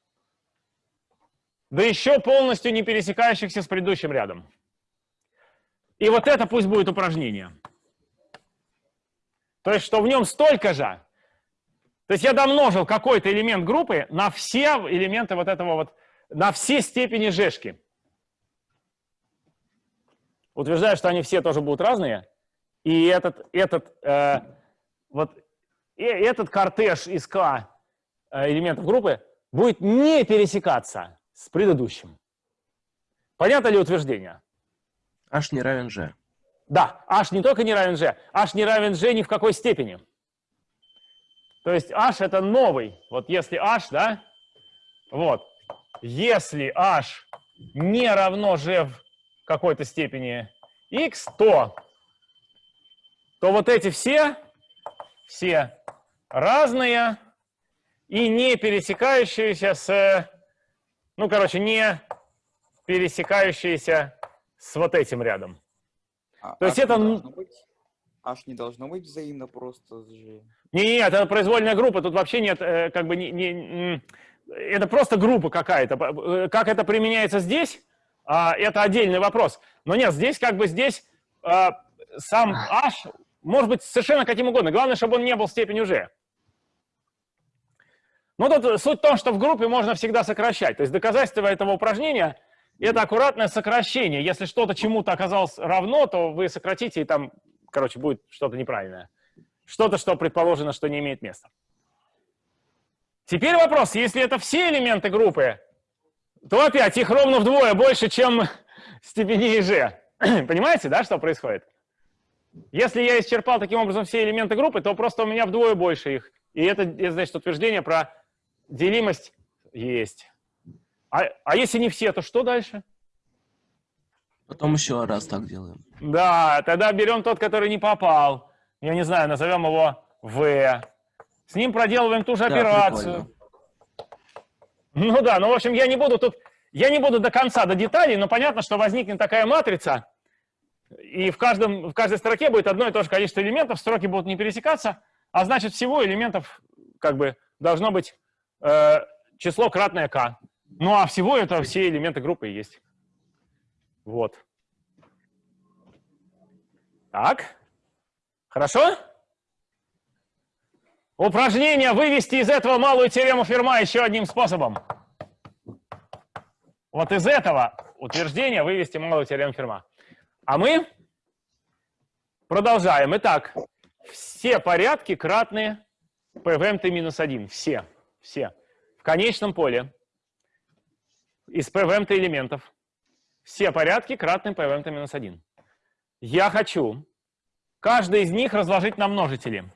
да еще полностью не пересекающихся с предыдущим рядом. И вот это пусть будет упражнение. То есть, что в нем столько же. То есть я домножил какой-то элемент группы на все элементы вот этого вот, на все степени жешки. Утверждаю, что они все тоже будут разные. И этот, этот, э, вот, и этот кортеж из К э, элементов группы будет не пересекаться с предыдущим. Понятно ли утверждение? H не равен G. Да, h не только не равен g, h не равен g ни в какой степени. То есть h это новый. Вот если h, да, вот, если h не равно g в какой-то степени x, то, то вот эти все, все разные и не пересекающиеся с, ну, короче, не пересекающиеся с вот этим рядом. А То есть это не H не должно быть взаимно просто с G. Не, не, это произвольная группа, тут вообще нет, э, как бы, не, не, это просто группа какая-то. Э, Как это применяется здесь, а, это отдельный вопрос. Но нет, здесь как бы здесь а, сам h, может быть совершенно каким угодно. Главное, чтобы он не был степенью g. Ну, тут суть в том, что в группе можно всегда сокращать. То есть доказательство этого упражнения – это аккуратное сокращение. Если что-то чему-то оказалось равно, то вы сократите, и там, короче, будет что-то неправильное. Что-то, что предположено, что не имеет места. Теперь вопрос, если это все элементы группы, то опять их ровно вдвое больше, чем степени g. Понимаете, да, что происходит? Если я исчерпал таким образом все элементы группы, то просто у меня вдвое больше их. И это, это значит утверждение про делимость есть. А, а если не все, то что дальше? Потом еще раз так делаем. Да, тогда берем тот, который не попал. Я не знаю, назовем его V. С ним проделываем ту же Да, операцию. Ну да, ну в общем, я не буду тут, я не буду до конца, до деталей, но понятно, что возникнет такая матрица, и в, каждом, в каждой строке будет одно и то же количество элементов, строки будут не пересекаться, а значит всего элементов как бы должно быть э, число кратное k. Ну а всего это все элементы группы есть. Вот. Так. Хорошо? Упражнение вывести из этого малую теорему Ферма еще одним способом. Вот из этого утверждения вывести малую теорему Ферма. А мы продолжаем. Итак, все порядки кратные PVMT минус 1. Все. Все. В конечном поле из PVMT элементов все порядки кратны PVMT минус 1. Я хочу каждый из них разложить на множители.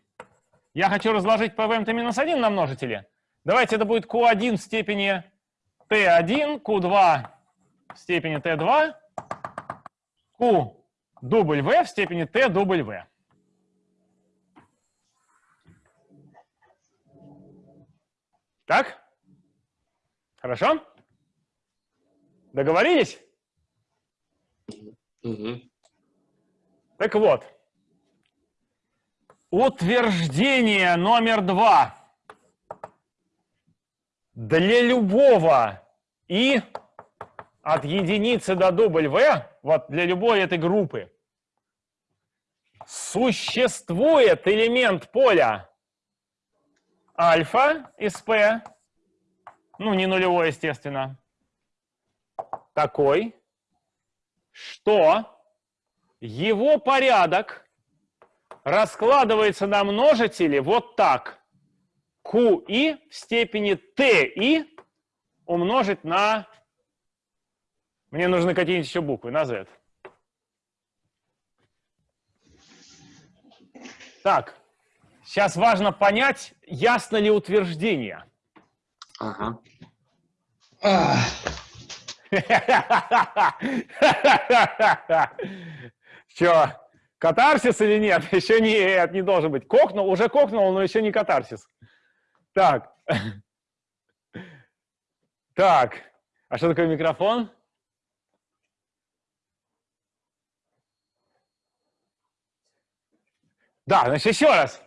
Я хочу разложить PVMT минус 1 на множители. Давайте это будет Q1 в степени T1, Q2 в степени T2, Q W в степени T W. Так? Хорошо? Договорились? Мгм. Так вот, утверждение номер два. Для любого и от единицы до W, вот для любой этой группы, существует элемент поля альфа из P, ну не нулевой, естественно, такой, что его порядок раскладывается на множители вот так. QI в степени TI умножить на... Мне нужны какие-нибудь еще буквы, на Z. Так, сейчас важно понять, ясно ли утверждение. Ага. Че, катарсис или нет? Еще нет, не должен быть. Кокнул, уже кокнул, но еще не катарсис. Так. Так. А что такое микрофон? Да, значит, еще раз.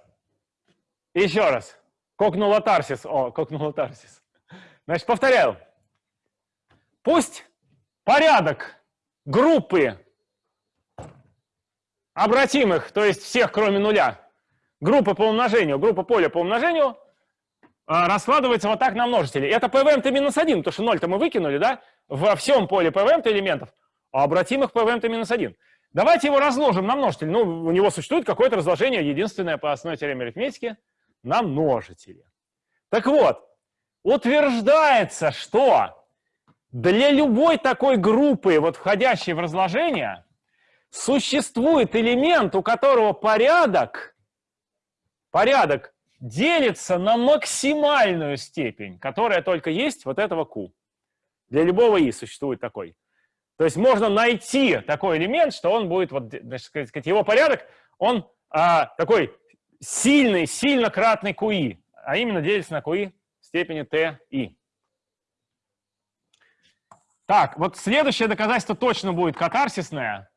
Еще раз. Кокнул тарсис. О, кокнул тарсис. Значит, повторяю. Пусть порядок группы обратимых, то есть всех, кроме нуля, группы по умножению, группа поля по умножению, а, раскладывается вот так на множители. Это PVM-то минус 1, потому что 0-то мы выкинули, да, во всем поле PVM-то элементов, а обратимых PVM-то минус 1. Давайте его разложим на множители. Ну, у него существует какое-то разложение, единственное по основной теореме арифметики, на множители. Так вот, утверждается, что для любой такой группы, вот входящей в разложение, существует элемент, у которого порядок, порядок делится на максимальную степень, которая только есть вот этого q. Для любого i существует такой. То есть можно найти такой элемент, что он будет, вот, значит, сказать, его порядок, он а, такой сильный, сильно кратный qi, а именно делится на qi в степени ti. Так, вот следующее доказательство точно будет катарсисное,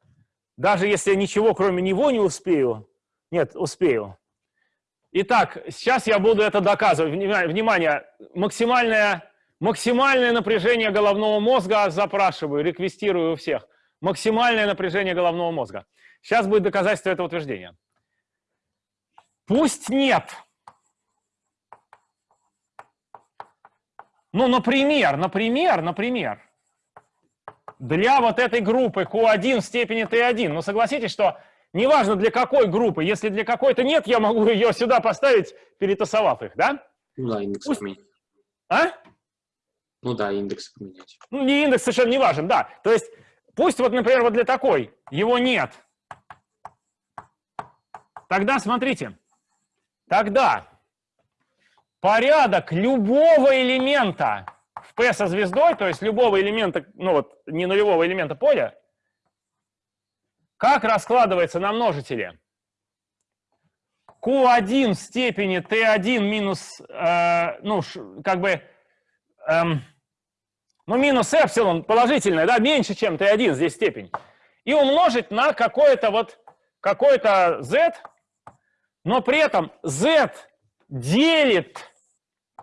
даже если я ничего кроме него не успею. Нет, успею. Итак, сейчас я буду это доказывать. Внимание, максимальное, максимальное напряжение головного мозга запрашиваю, реквестирую у всех. Максимальное напряжение головного мозга. Сейчас будет доказательство этого утверждения. Пусть нет. Ну, например, например, например, для вот этой группы Q1 в степени T1, ну, согласитесь, что неважно для какой группы, если для какой-то нет, я могу ее сюда поставить, перетасовав их, да? Ну да, индекс Пусть- поменять. А? Ну да, индекс поменять. Ну, не индекс совершенно не важен, да. То есть пусть вот, например, вот для такой его нет. Тогда смотрите, тогда порядок любого элемента в P со звездой, то есть любого элемента, ну вот не нулевого элемента поля, как раскладывается на множители? Q1 в степени T1 минус, э, ну, как бы, эм, ну, минус эпсилон положительное, да, меньше, чем T1, здесь степень. И умножить на какое-то вот, какое-то Z, но при этом Z делит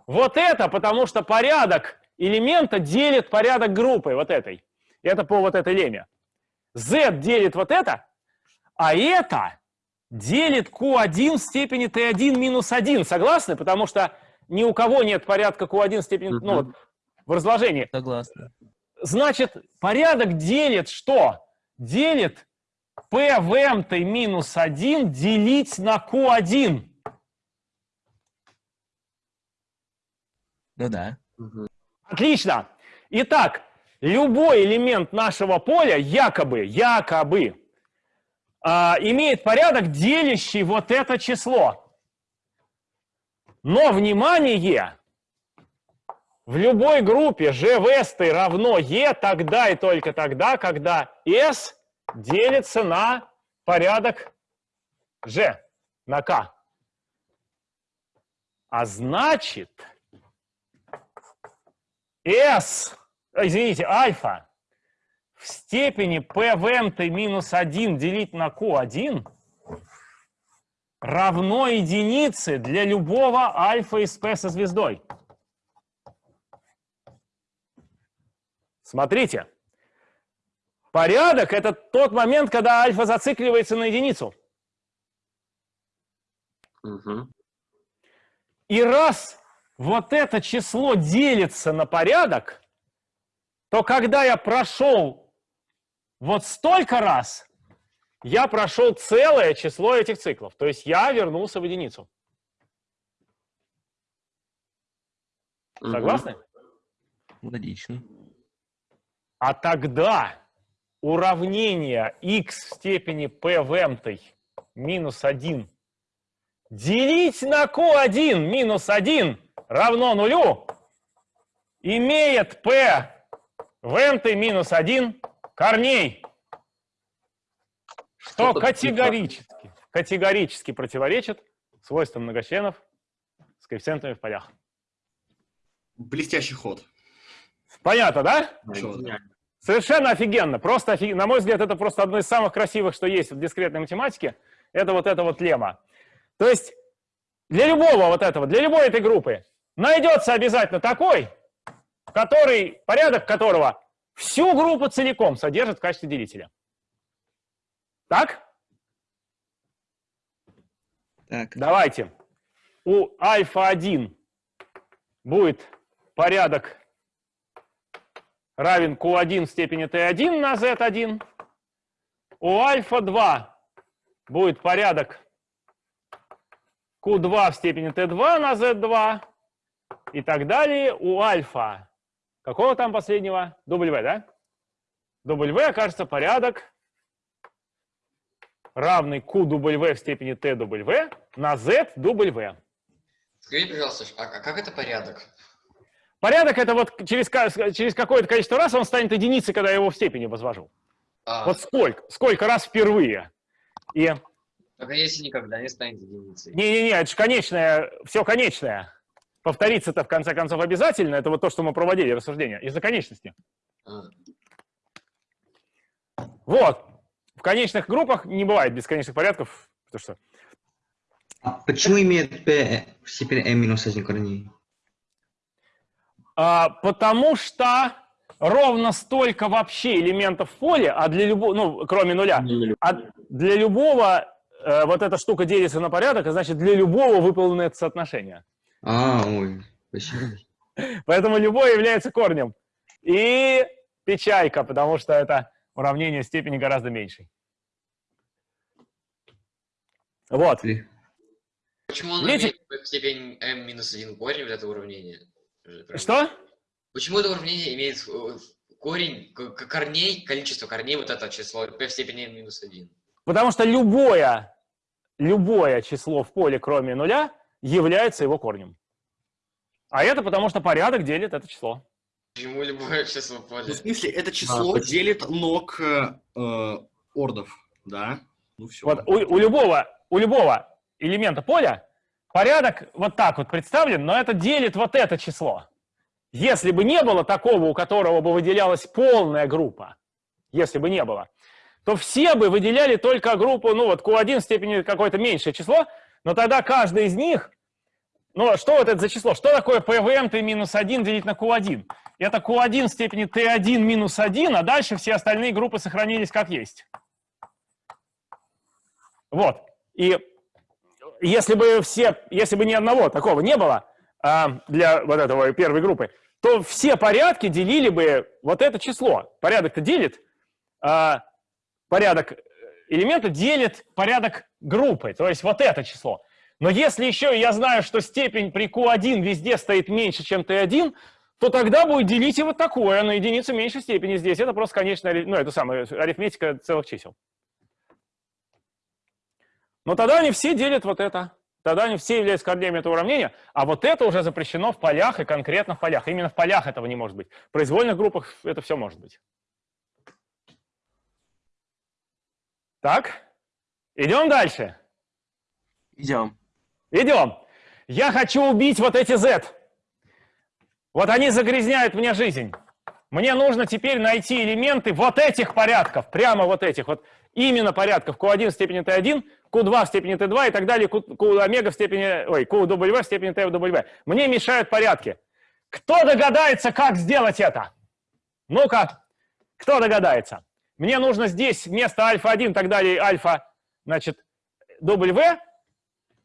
вот это, потому что порядок элемента делит порядок группы вот этой. Это по вот этой леме. Z делит вот это, а это делит Q1 в степени T1 минус 1. Согласны? Потому что ни у кого нет порядка Q1 в степени, ну вот, в разложении. Согласна. Значит, порядок делит что? Делит p в m минус 1 делить на q1. Ну да. Отлично. Итак, любой элемент нашего поля якобы, якобы а, имеет порядок, делящий вот это число. Но, внимание, в любой группе g в s равно e тогда и только тогда, когда s делится на порядок g, на k. А значит, s, а, извините, альфа в степени p в m минус 1 делить на q1 равно единице для любого альфа из p со звездой. Смотрите, порядок — это тот момент, когда альфа зацикливается на единицу. Мгм. И раз вот это число делится на порядок, то когда я прошел вот столько раз, я прошел целое число этих циклов. То есть я вернулся в единицу. Мгм. Согласны? Логично. А тогда уравнение x в степени p в m минус 1 делить на q1 минус 1 равно нулю имеет p в m минус 1 корней. Что категорически, категорически противоречит свойствам многочленов с коэффициентами в полях. Блестящий ход. Понятно, да? Гениально. Совершенно офигенно. Просто офиг- На мой взгляд, это просто одно из самых красивых, что есть в дискретной математике. Это вот эта вот лема. То есть для любого вот этого, для любой этой группы найдется обязательно такой, который, порядок которого всю группу целиком содержит в качестве делителя. Так? Так, Давайте. У альфа-1 будет порядок равен Q1 в степени T1 на Z1. У альфа-2 будет порядок Q2 в степени T2 на Z2. И так далее. У альфа какого там последнего? W, да? W окажется порядок равный QW в степени TW на ZW. Скажите, пожалуйста, а, а как это порядок? Порядок это вот через, через какое-то количество раз он станет единицей, когда я его в степени возвожу. А, Вот сколько? Сколько раз впервые? И только если никогда не станет единицей. не-не-не, это же конечное, все конечное. Повториться-то в конце концов обязательно. Это вот то, что мы проводили рассуждение из-за конечности. А, Вот. В конечных группах не бывает бесконечных порядков, потому что А почему имеет p в степени m минус 1 корней? А, потому что ровно столько вообще элементов в поле, а для любого, ну, кроме нуля, а для любого э, вот эта штука делится на порядок, а значит для любого выполнено это соотношение. А, ой, спасибо. Поэтому любое является корнем. И печалька, потому что это уравнение степени гораздо меньшей. Вот. Почему он Видите? имеет в степени m минус 1 корень, вот это уравнение? Что? Почему это уравнение имеет э, корень, корней, количество корней, вот это число, p в степени n минус 1? Потому что любое, любое число в поле, кроме нуля, является его корнем. А это потому что порядок делит это число. Почему любое число в Ну, поле? в смысле, это число почему? делит ног э, ордов, да? Ну все. Вот у, у любого, у любого элемента поля порядок вот так вот представлен, но это делит вот это число. Если бы не было такого, у которого бы выделялась полная группа, если бы не было, то все бы выделяли только группу, ну вот Q1 в степени какое-то меньшее число, но тогда каждый из них, ну что вот это за число? Что такое PVM T минус 1 делить на Q1? Это Q1 в степени T1 минус 1, а дальше все остальные группы сохранились как есть. Вот. И если бы все, если бы ни одного такого не было а, для вот этого первой группы, то все порядки делили бы вот это число. Порядок-то делит, а, порядок элемента делит порядок группы, то есть вот это число. Но если еще я знаю, что степень при Q1 везде стоит меньше, чем T1, то тогда будет делить и вот такое на единицу меньшей степени здесь. Это просто конечная, ари- ну, это самая арифметика целых чисел. Но тогда они все делят вот это. Тогда они все являются корнями этого уравнения, а вот это уже запрещено в полях и конкретно в полях. Именно в полях этого не может быть. В произвольных группах это все может быть. Так, идем дальше. Идем. Идем. Я хочу убить вот эти Z. Вот они загрязняют мне жизнь. Мне нужно теперь найти элементы вот этих порядков, прямо вот этих, вот именно порядков Q1 в степени T1, Q2 в степени T2 и так далее, Q, Q омега в степени, ой, QW в степени TW. Мне мешают порядки. Кто догадается, как сделать это? Ну-ка, кто догадается? Мне нужно здесь вместо альфа-1 и так далее, альфа, значит, W,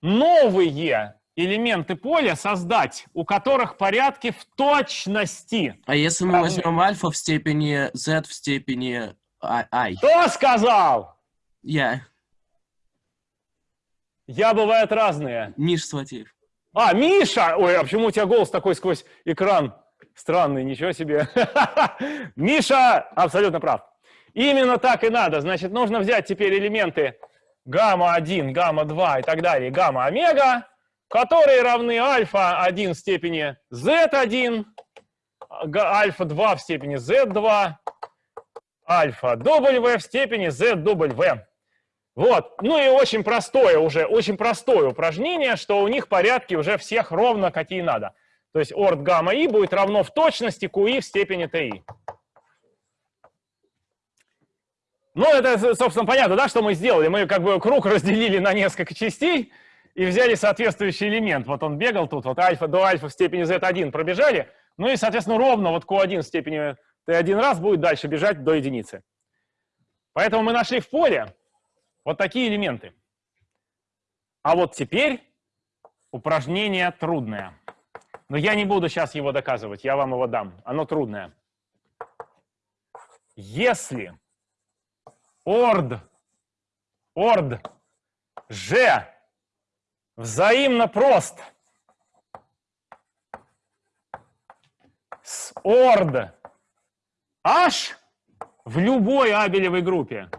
новые элементы поля создать, у которых порядки в точности. А если мы возьмем альфа в степени z в степени а- i? Кто сказал? Я. Я бывают разные. Миш Сватеев. А, Миша! Ой, а почему у тебя голос такой сквозь экран? Странный, ничего себе. Миша абсолютно прав. Именно так и надо. Значит, нужно взять теперь элементы гамма-1, гамма-2 и так далее, гамма-омега, которые равны альфа-1 в степени z1, га- альфа-2 в степени z2, альфа-w в степени zw. Вот. Ну и очень простое уже, очень простое упражнение, что у них порядки уже всех ровно какие надо. То есть орд гамма и будет равно в точности QI в степени TI. Ну, это, собственно, понятно, да, что мы сделали? Мы как бы круг разделили на несколько частей и взяли соответствующий элемент. Вот он бегал тут, вот альфа до альфа в степени z1 пробежали. Ну и, соответственно, ровно вот q1 в степени t1 раз будет дальше бежать до единицы. Поэтому мы нашли в поле вот такие элементы. А вот теперь упражнение трудное. Но я не буду сейчас его доказывать, я вам его дам. Оно трудное. Если орд, орд. G взаимно прост. С. Орд. H в любой абелевой группе,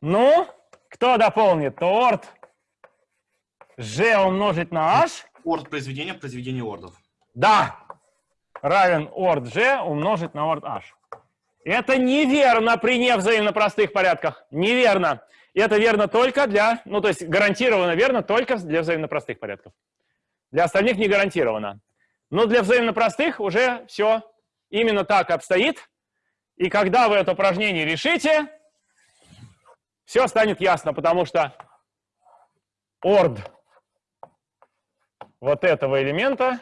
Ну, кто дополнит? То орд. G умножить на H, Орд произведения, произведение ордов. да, равен орд G умножить на орд H. Это неверно при невзаимно простых порядках. Неверно. Это верно только для, ну то есть гарантированно верно только для взаимно простых порядков. Для остальных не гарантированно. Но для взаимно простых уже все именно так обстоит. И когда вы это упражнение решите, все станет ясно, потому что орд вот этого элемента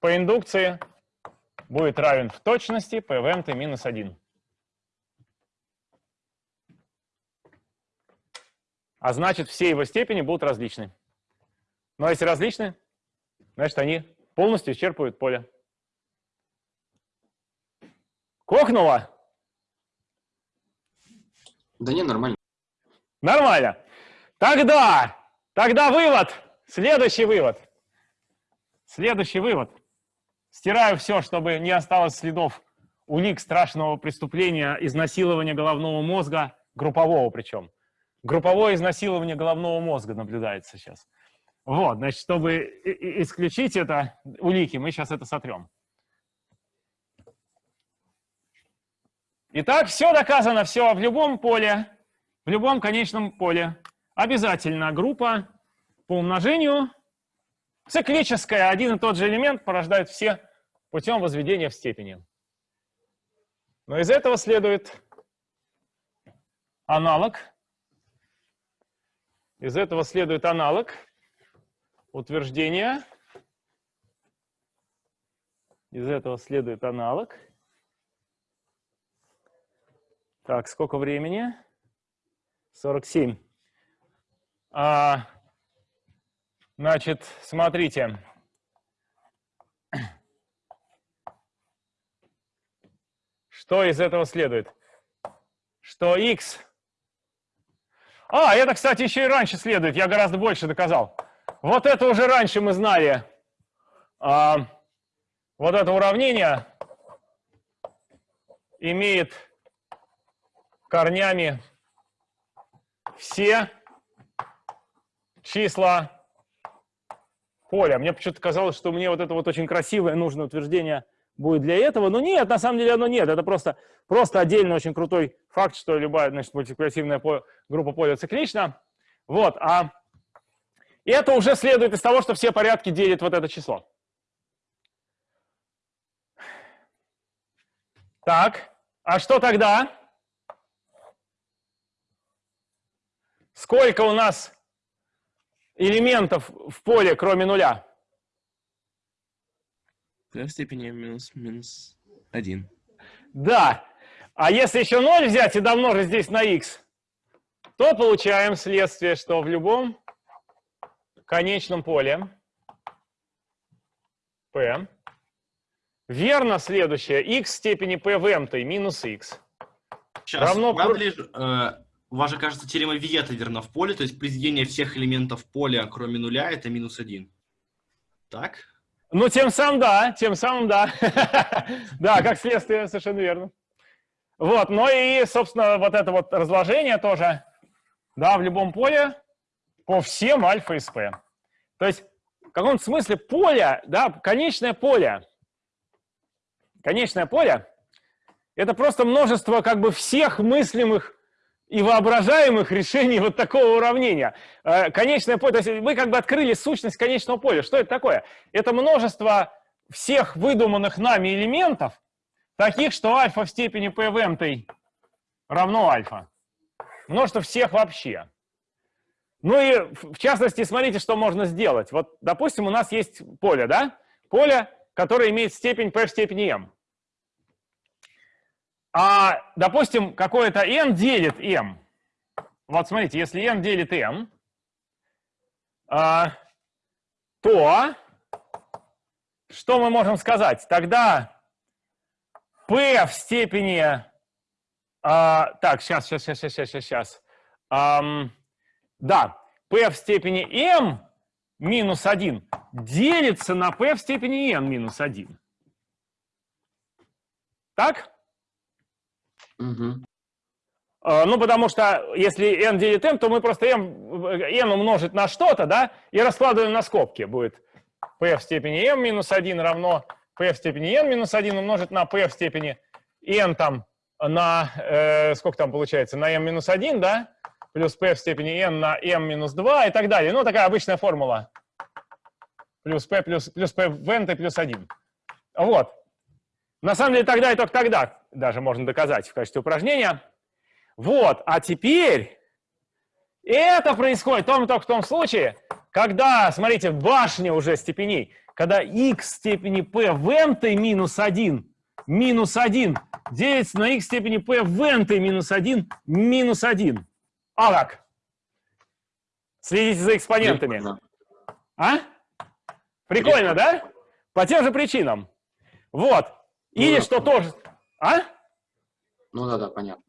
по индукции будет равен в точности pvmt эм минус 1. А значит, все его степени будут различны. Ну а если различны, значит, они полностью исчерпывают поле. Кокнуло? Да не, нормально. Нормально. Тогда, тогда вывод, следующий вывод. Следующий вывод. Стираю все, чтобы не осталось следов улик страшного преступления, изнасилования головного мозга, группового причем. Групповое изнасилование головного мозга наблюдается сейчас. Вот, значит, чтобы исключить это улики, мы сейчас это сотрем. Итак, все доказано, все в любом поле, в любом конечном поле. Обязательно группа по умножению циклическая, один и тот же элемент порождает все путем возведения в степени. Но из этого следует аналог. Из этого следует аналог утверждения. Из этого следует аналог. Так, сколько времени? 47. А, значит, смотрите. Что из этого следует? Что x... А, это, кстати, еще и раньше следует. Я гораздо больше доказал. Вот это уже раньше мы знали. А, вот это уравнение имеет корнями все числа поля. Мне почему-то казалось, что мне вот это вот очень красивое нужное утверждение будет для этого. Но нет, на самом деле оно нет. Это просто, просто отдельно очень крутой факт, что любая значит, мультипликативная группа поля циклична. Вот, а это уже следует из того, что все порядки делят вот это число. Так, а что тогда? Сколько у нас элементов в поле, кроме нуля? p в степени минус минус 1. Да. А если еще 0 взять и домножить здесь на x, то получаем следствие, что в любом конечном поле p верно следующее x в степени p в m минус x. Сейчас, равно... правда ли, э, у вас же, кажется, теорема Виета верна в поле, то есть произведение всех элементов поля, кроме нуля, это минус один. Так? Ну, тем самым, да, тем самым, да. да, как следствие, совершенно верно. Вот, ну и, собственно, вот это вот разложение тоже, да, в любом поле по всем альфа из P. То есть, в каком-то смысле поле, да, конечное поле, конечное поле, это просто множество как бы всех мыслимых и воображаемых решений вот такого уравнения. Э, конечное поле, то есть вы как бы открыли сущность конечного поля. Что это такое? Это множество всех выдуманных нами элементов, таких, что альфа в степени p в m равно альфа. Множество всех вообще. Ну и в частности, смотрите, что можно сделать. Вот, допустим, у нас есть поле, да? Поле, которое имеет степень p в степени m а, допустим, какое-то n делит m. Вот смотрите, если n делит m, а, то что мы можем сказать? Тогда p в степени... А, так, сейчас, сейчас, сейчас, сейчас, сейчас, сейчас. Да, p в степени m минус 1 делится на p в степени n минус 1. Так? Угу. Ну, потому что если n делит m, то мы просто m, n умножить на что-то, да, и раскладываем на скобки. Будет p в степени m минус 1 равно p в степени n минус 1 умножить на p в степени n там на, э, сколько там получается, на m минус 1, да, плюс p в степени n на m минус 2 и так далее. Ну, такая обычная формула. Плюс p плюс, плюс p в n плюс 1. Вот. На самом деле тогда и только тогда даже можно доказать в качестве упражнения. Вот, а теперь это происходит только, только в том случае, когда, смотрите, башня уже степеней, когда x степени p в n минус 1 минус 1 делится на x степени p в n минус 1 минус 1. А как? Следите за экспонентами. Прикольно. А? Прикольно, да? По тем же причинам. Вот. Или Ну, что да. тоже... А? Ну да, да, понятно.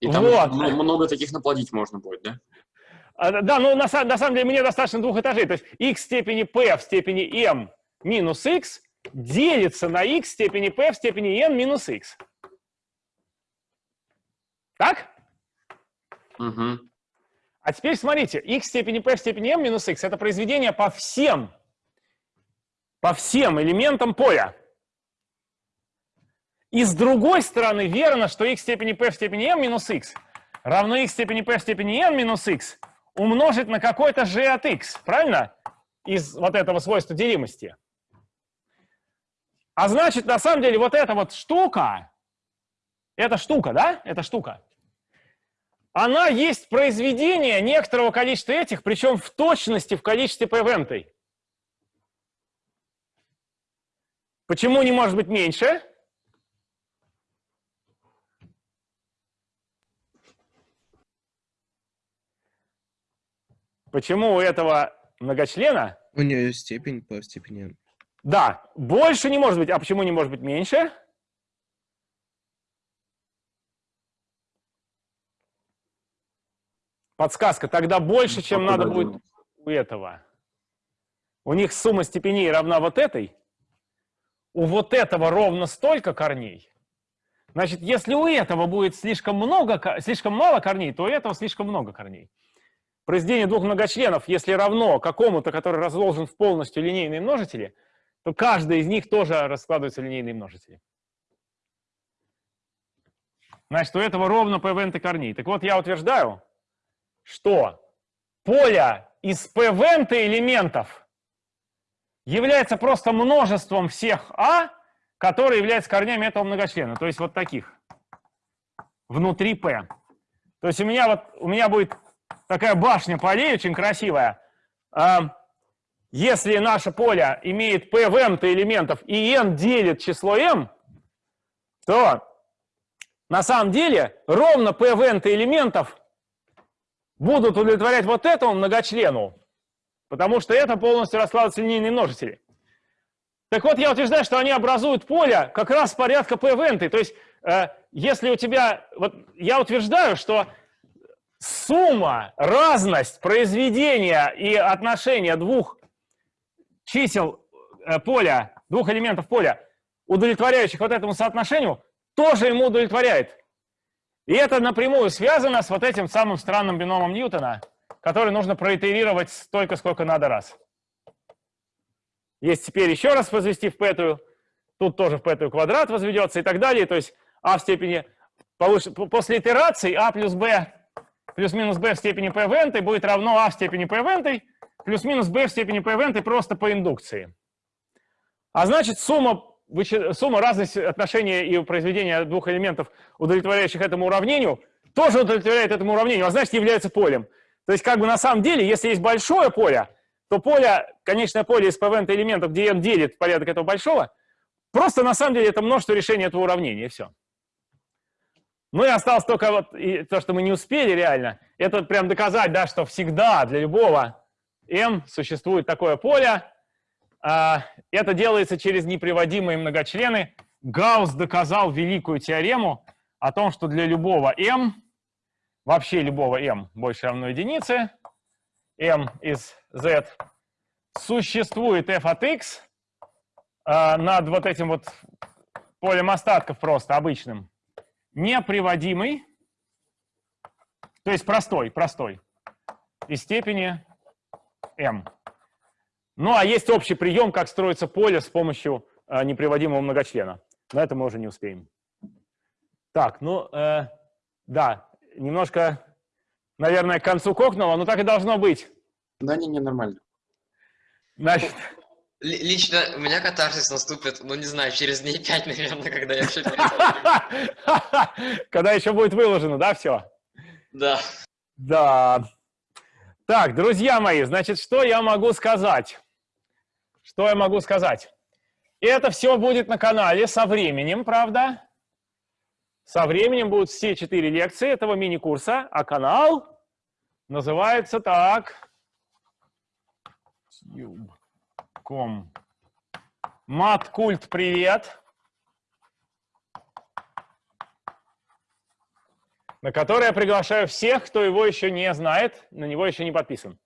И там Вот. много таких наплодить можно будет, да? А, Да, ну на, на самом деле мне достаточно двух этажей. То есть x в степени p в степени m минус x делится на x в степени p в степени n минус x. Так? Угу. А теперь смотрите, x в степени p в степени m минус x это произведение по всем, по всем элементам поля. И с другой стороны верно, что x в степени p в степени m минус x равно x в степени p в степени n минус x умножить на какой-то g от x, правильно? Из вот этого свойства делимости. А значит, на самом деле, вот эта вот штука, эта штука, да, эта штука, она есть произведение некоторого количества этих, причем в точности в количестве p Почему не может быть меньше? Почему у этого многочлена, У нее степень по степени n. да, больше не может быть, а почему не может быть меньше? Подсказка, тогда больше, чем надо будет у этого. У них сумма степеней равна вот этой. У вот этого ровно столько корней. Значит, если у этого будет слишком, много, ко- слишком мало корней, то у этого слишком много корней. Произведение двух многочленов, если равно какому-то, который разложен в полностью линейные множители, то каждый из них тоже раскладывается в линейные множители. Значит, у этого ровно n корней. Так вот, я утверждаю, что поле из p n элементов является просто множеством всех а, которые являются корнями этого многочлена. То есть вот таких. Внутри p. То есть у меня, вот, у меня будет такая башня полей очень красивая. А, Если наше поле имеет p в n элементов и n делит число m, то на самом деле ровно p в n элементов будут удовлетворять вот этому многочлену, потому что это полностью раскладываются линейные множители. Так вот, я утверждаю, что они образуют поле как раз порядка p в n. То есть, э, если у тебя... Вот я утверждаю, что сумма, разность произведения и отношения двух чисел э, поля, двух элементов поля, удовлетворяющих вот этому соотношению, тоже ему удовлетворяет. И это напрямую связано с вот этим самым странным биномом Ньютона, который нужно проитерировать столько, сколько надо раз. Есть теперь еще раз возвести в пятую, тут тоже в пятую квадрат возведется и так далее. То есть а в степени, после итерации а плюс b плюс-минус b в степени p в n будет равно а в степени p в n плюс-минус b в степени p в n просто по индукции. А значит, сумма, сумма разности отношения и произведения двух элементов, удовлетворяющих этому уравнению, тоже удовлетворяет этому уравнению, а значит, является полем. То есть, как бы на самом деле, если есть большое поле, то поле, конечное поле из p элементов, где n делит порядок этого большого, просто на самом деле это множество решений этого уравнения, и все. Ну и осталось только вот и то, что мы не успели реально, это прям доказать, да, что всегда для любого m существует такое поле. А, Это делается через неприводимые многочлены. Гаусс доказал великую теорему о том, что для любого m, вообще любого m больше равно единице, m из z, существует f от x а, над вот этим вот полем остатков просто обычным, неприводимый, то есть простой, простой, из степени m. Ну, а есть общий прием, как строится поле с помощью э, неприводимого многочлена. Но это мы уже не успеем. Так, ну, э, да, немножко, наверное, к концу кокнуло, но так и должно быть. Да, не, не, нормально. Значит, Лично у меня катарсис наступит, ну не знаю, через дней пять, наверное, когда я все когда еще будет выложено, да, все? Да. Да. Так, друзья мои, значит, что я могу сказать? Что я могу сказать? Это все будет на канале со временем, правда? Со временем будут все четыре лекции этого мини-курса, а канал называется так. Ком. Маткульт, привет. На который я приглашаю всех, кто его еще не знает, на него еще не подписан.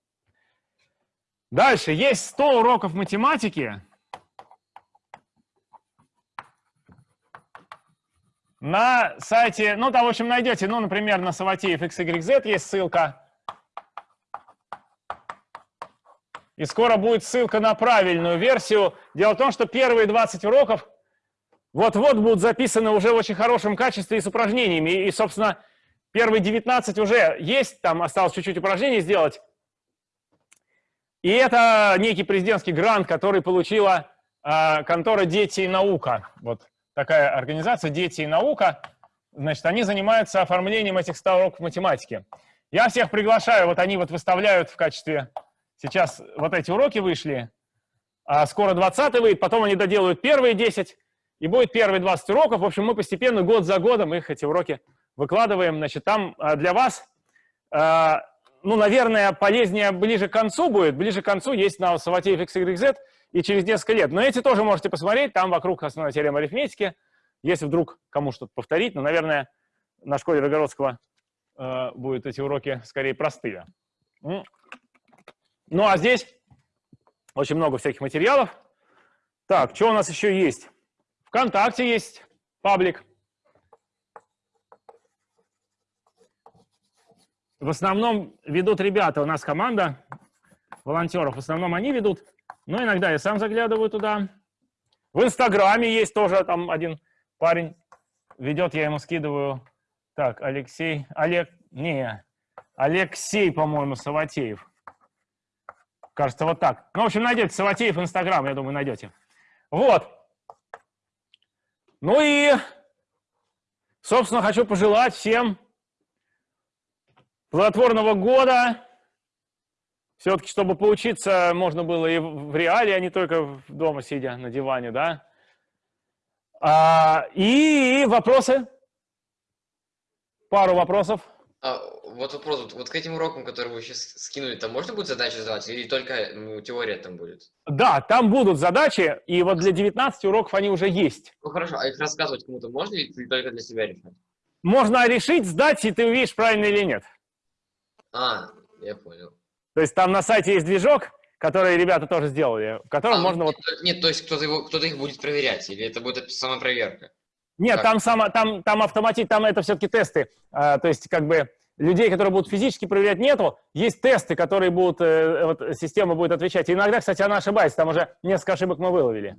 Дальше. Есть 100 уроков математики. На сайте, ну там, в общем, найдете, ну, например, на Саватеев XYZ есть ссылка. И скоро будет ссылка на правильную версию. Дело в том, что первые 20 уроков вот-вот будут записаны уже в очень хорошем качестве и с упражнениями. И, собственно, первые 19 уже есть, там осталось чуть-чуть упражнений сделать. И это некий президентский грант, который получила э, контора «Дети и наука». Вот такая организация «Дети и наука». Значит, они занимаются оформлением этих 100 уроков математики. Я всех приглашаю, вот они вот выставляют в качестве Сейчас вот эти уроки вышли, а скоро 20 выйдет, потом они доделают первые 10, и будет первые 20 уроков. В общем, мы постепенно, год за годом их, эти уроки, выкладываем. Значит, там а, для вас, а, ну, наверное, полезнее ближе к концу будет. Ближе к концу есть на Саватеев XYZ и через несколько лет. Но эти тоже можете посмотреть, там вокруг основной теоремы арифметики. Если вдруг кому что-то повторить, но, наверное, на школе Рогородского э, будут эти уроки скорее простые. Ну, а здесь очень много всяких материалов. Так, что у нас еще есть? ВКонтакте есть паблик. В основном ведут ребята, у нас команда волонтеров, в основном они ведут, но иногда я сам заглядываю туда. В Инстаграме есть тоже там один парень ведет, я ему скидываю. Так, Алексей, Олег, не, Алексей, по-моему, Саватеев. Кажется, вот так. Ну, в общем, найдете Саватеев Инстаграм, я думаю, найдете. Вот. Ну и, собственно, хочу пожелать всем плодотворного года. Все-таки, чтобы поучиться, можно было и в реале, а не только дома сидя на диване, да. А, и вопросы? Пару вопросов. А, вот вопрос, вот, вот к этим урокам, которые вы сейчас скинули, там можно будет задачи задавать или только ну, теория там будет? Да, там будут задачи, и вот для 19 уроков они уже есть. Ну хорошо, а их рассказывать кому-то можно или только для себя решать? Можно решить, сдать, и ты увидишь, правильно или нет. А, я понял. То есть там на сайте есть движок, который ребята тоже сделали, в котором а, можно нет, вот... Нет, то есть кто-то его, кто-то их будет проверять, или это будет самопроверка? Нет, Как? там, само, там, там автоматит, там это все-таки тесты. А, то есть, как бы, людей, которые будут физически проверять, нету. Есть тесты, которые будут, э, вот, система будет отвечать. И иногда, кстати, она ошибается, там уже несколько ошибок мы выловили.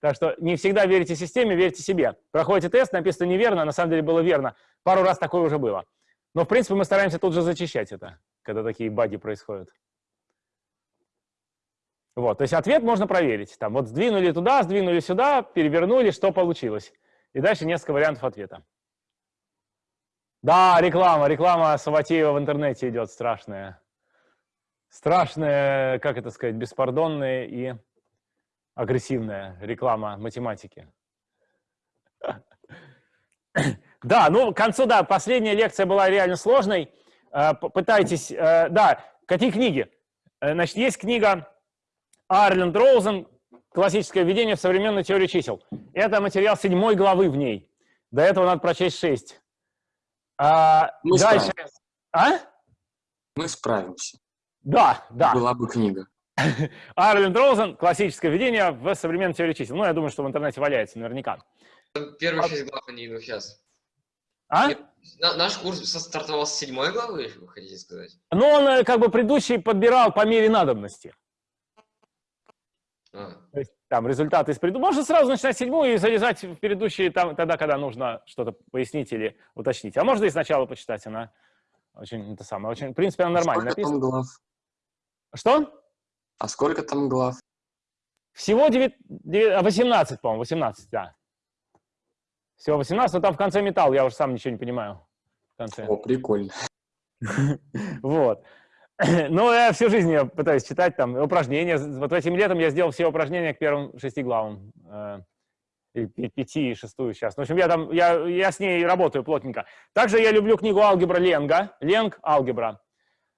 Так что не всегда верите системе, верьте себе. Проходите тест, написано неверно, а на самом деле было верно. Пару раз такое уже было. Но, в принципе, мы стараемся тут же зачищать это, когда такие баги происходят. Вот, то есть ответ можно проверить. Там вот сдвинули туда, сдвинули сюда, перевернули, что получилось. И дальше несколько вариантов ответа. Да, реклама, реклама Саватеева в интернете идет страшная. Страшная, как это сказать, беспардонная и агрессивная реклама математики. Да, ну, к концу, да, последняя лекция была реально сложной. Э, Пытайтесь, э, да, какие книги? Э, значит, есть книга Арленд Роузен классическое введение в современную теорию чисел. Это материал седьмой главы в ней. До этого надо прочесть шесть. А, Мы дальше. справимся. А? Мы справимся. Да, да. Была бы книга. Арленд Роузен, классическое введение в современную теорию чисел. Ну, я думаю, что в интернете валяется наверняка. Первые шесть глав они идут сейчас. А? Наш курс стартовал с седьмой главы, вы хотите сказать? Ну, он э, как бы предыдущий подбирал по мере надобности. А, То есть там результаты из предыдущего. Можно сразу начинать седьмую и залезать в предыдущие там, тогда, когда нужно что-то пояснить или уточнить. А можно и сначала почитать, она очень, это самое, очень, в принципе, она нормально сколько там написана. глав? Что? А сколько там глав? Всего 9, 9, 18, по-моему, 18, да. Всего 18, но там в конце металл, я уже сам ничего не понимаю. В конце. О, прикольно. Вот. Ну, я всю жизнь я пытаюсь читать там упражнения. Вот этим летом я сделал все упражнения к первым шести главам. э, И пяти, и шестую сейчас. В общем, я, там, я, я с ней работаю плотненько. Также я люблю книгу «Алгебра Ленга». Ленг «Алгебра».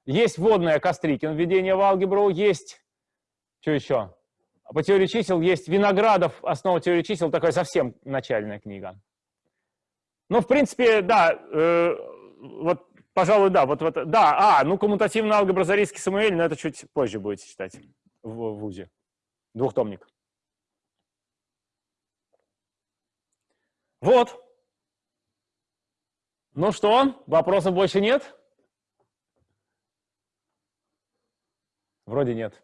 Есть вводная Кострикин, введение в алгебру, есть, что еще? По теории чисел есть Виноградов, основа теории чисел, такая совсем начальная книга. Ну, в принципе, да, э, вот, пожалуй, да, вот, вот, да, а, ну, коммутативная алгебра Зарийский Самуэль, но это чуть позже будете читать в, в ВУЗе. Двухтомник. Вот. Ну что, вопросов больше нет? Вроде нет.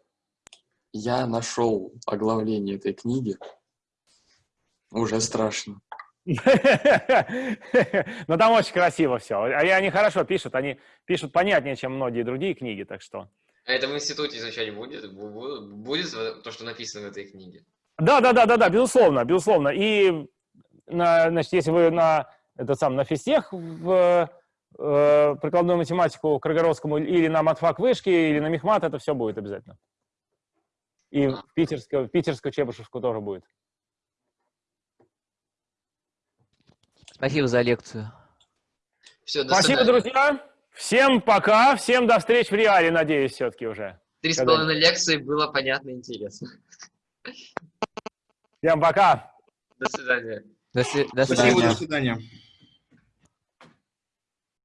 Я нашел оглавление этой книги. Уже страшно. Но там очень красиво все. А и они хорошо пишут, они пишут понятнее, чем многие другие книги, так что... А это в институте изучать будет? Бу- бу- Будет то, что написано в этой книге? Да, да, да, да, да, безусловно, безусловно. И на, значит, если вы на этот сам на физтех в э, прикладную математику к Рогородскому или на матфак вышки, или на мехмат, это все будет обязательно. И в питерскую, в питерскую Чебышевскую тоже будет. Спасибо за лекцию. Все, до Спасибо, свидания. друзья. Всем пока. Всем до встречи в реале, надеюсь, все-таки уже. Три с половиной лекции было понятно и интересно. Всем пока. До свидания. До, до Спасибо, свидания. до свидания.